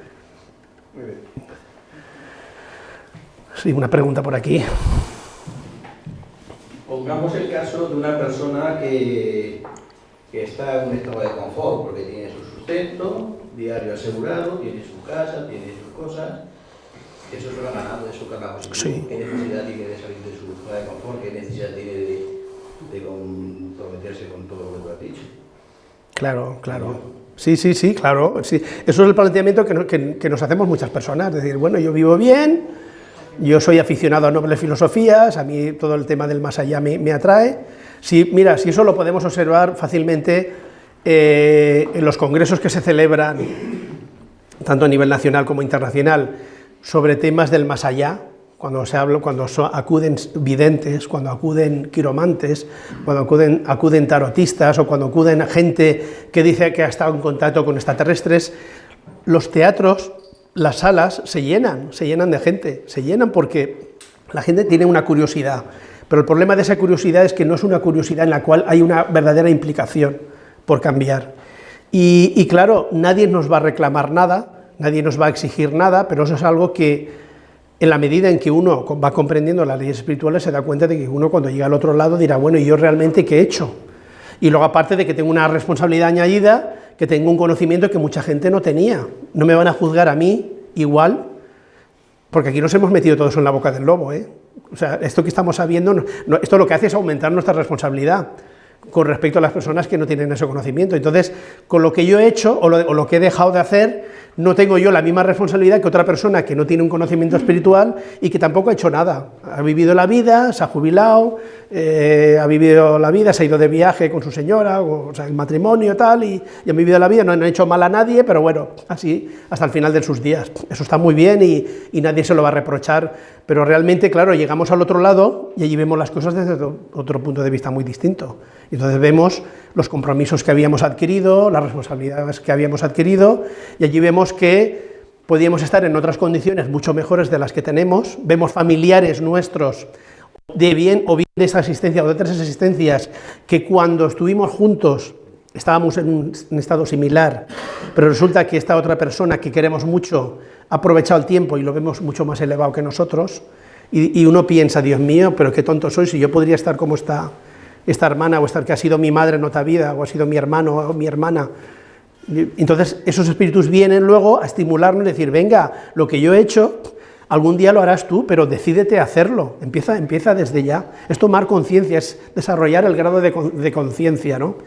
Sí, una pregunta por aquí. Pongamos el caso de una persona que, que está en un estado de confort, porque tiene su sustento diario asegurado, tiene su casa, tiene sus cosas, eso se lo ha ganado, eso que acabamos sí. ¿Qué necesidad tiene de salir de su zona de confort? ¿Qué necesidad tiene de, de comprometerse con todo lo que tú has dicho? Claro, claro. Sí, sí, sí, claro. Sí. Eso es el planteamiento que, nos hacemos muchas personas, es decir, bueno, yo vivo bien, yo soy aficionado a nobles filosofías, a mí todo el tema del más allá me, atrae. Sí, mira, si eso lo podemos observar fácilmente eh, en los congresos que se celebran, tanto a nivel nacional como internacional, sobre temas del más allá, cuando se habla, cuando acuden videntes, cuando acuden quiromantes, cuando acuden, acuden tarotistas o cuando acuden gente que dice que ha estado en contacto con extraterrestres, los teatros, las salas se llenan, se llenan de gente, se llenan porque la gente tiene una curiosidad, pero el problema de esa curiosidad es que no es una curiosidad en la cual hay una verdadera implicación por cambiar. Y, y claro, nadie nos va a reclamar nada, nadie nos va a exigir nada, pero eso es algo que en la medida en que uno va comprendiendo las leyes espirituales, se da cuenta de que uno cuando llega al otro lado dirá, bueno, ¿y yo realmente qué he hecho? Y luego aparte de que tengo una responsabilidad añadida, que tengo un conocimiento que mucha gente no tenía. No me van a juzgar a mí igual, porque aquí nos hemos metido todos en la boca del lobo, ¿eh? O sea, esto que estamos sabiendo, esto lo que hace es aumentar nuestra responsabilidad. Con respecto a las personas que no tienen ese conocimiento. Entonces, con lo que yo he hecho o lo, o lo que he dejado de hacer, no tengo yo la misma responsabilidad que otra persona que no tiene un conocimiento espiritual y que tampoco ha hecho nada. Ha vivido la vida, se ha jubilado, eh, ha vivido la vida, se ha ido de viaje con su señora, o, o sea, el matrimonio tal, y, y, han vivido la vida, no han hecho mal a nadie, pero bueno, así hasta el final de sus días. Eso está muy bien y, y nadie se lo va a reprochar, pero realmente, claro, llegamos al otro lado y allí vemos las cosas desde otro punto de vista muy distinto. Entonces vemos los compromisos que habíamos adquirido, las responsabilidades que habíamos adquirido, y allí vemos que podíamos estar en otras condiciones mucho mejores de las que tenemos, vemos familiares nuestros de bien o bien de esta existencia o de otras existencias que cuando estuvimos juntos estábamos en un estado similar, pero resulta que esta otra persona que queremos mucho ha aprovechado el tiempo y lo vemos mucho más elevado que nosotros, y, y uno piensa, Dios mío, pero qué tonto soy, si yo podría estar como está esta hermana, o esta que ha sido mi madre en otra vida, o ha sido mi hermano o mi hermana. Entonces, esos espíritus vienen luego a estimularnos y decir, venga, lo que yo he hecho, algún día lo harás tú, pero decídete a hacerlo, empieza, empieza desde ya. Es tomar conciencia, es desarrollar el grado de, de conciencia, ¿no?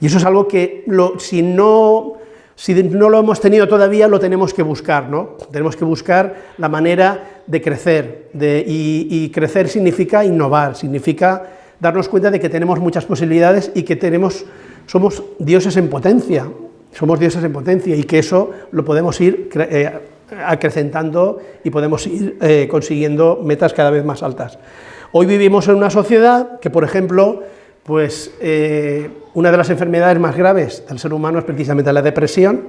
Y eso es algo que, si, no, si no lo hemos tenido todavía, lo tenemos que buscar, ¿no? Tenemos que buscar la manera de crecer, y crecer significa innovar, significa darnos cuenta de que tenemos muchas posibilidades y que tenemos, somos dioses en potencia, somos dioses en potencia y que eso lo podemos ir eh, acrecentando y podemos ir eh, consiguiendo metas cada vez más altas. Hoy vivimos en una sociedad que, por ejemplo, pues eh, una de las enfermedades más graves del ser humano es precisamente la depresión,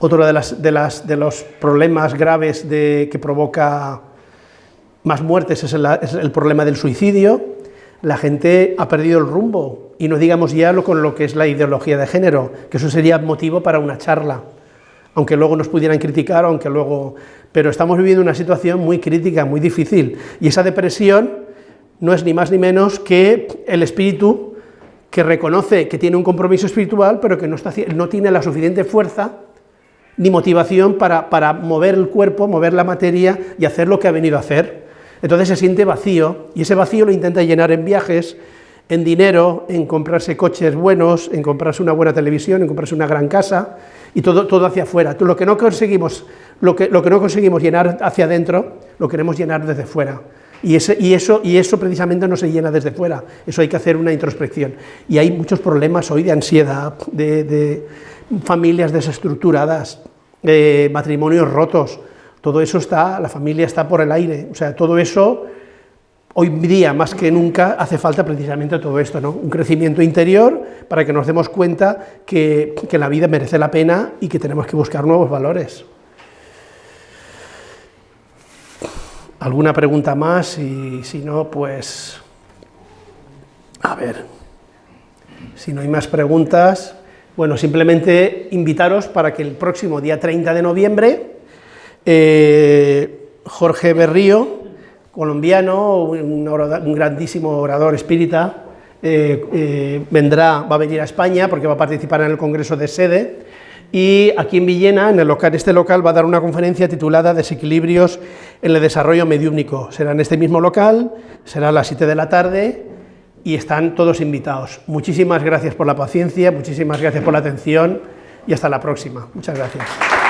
otro de, las, de, las, de los problemas graves de, que provoca más muertes es el, es el problema del suicidio, la gente ha perdido el rumbo, y no digamos ya lo con lo que es la ideología de género, que eso sería motivo para una charla, aunque luego nos pudieran criticar, aunque luego... Pero estamos viviendo una situación muy crítica, muy difícil, y esa depresión no es ni más ni menos que el espíritu que reconoce que tiene un compromiso espiritual, pero que no, no tiene la suficiente fuerza ni motivación para, para mover el cuerpo, mover la materia y hacer lo que ha venido a hacer. Entonces se siente vacío, y ese vacío lo intenta llenar en viajes, en dinero, en comprarse coches buenos, en comprarse una buena televisión, en comprarse una gran casa, y todo, todo hacia afuera. Lo que, no conseguimos, lo, que, lo que no conseguimos llenar hacia adentro, lo queremos llenar desde fuera. Y, ese, y, eso, y eso precisamente no se llena desde fuera, eso hay que hacer una introspección. Y hay muchos problemas hoy de ansiedad, de, familias desestructuradas, de matrimonios rotos, todo eso está, la familia está por el aire, o sea, todo eso, hoy día más que nunca, hace falta precisamente todo esto, ¿no? Un crecimiento interior para que nos demos cuenta que, que la vida merece la pena y que tenemos que buscar nuevos valores. ¿Alguna pregunta más? Y si no, pues... A ver, si no hay más preguntas, bueno, simplemente invitaros para que el próximo día 30 de noviembre eh, Jorge Berrío, colombiano, un, grandísimo orador espírita, eh, eh, vendrá, va a venir a España porque va a participar en el Congreso de Sede y aquí en Villena, en el local, este local, va a dar una conferencia titulada Desequilibrios en el desarrollo mediúmnico. Será en este mismo local, será a las 7 de la tarde y están todos invitados. Muchísimas gracias por la paciencia, muchísimas gracias por la atención y hasta la próxima. Muchas gracias.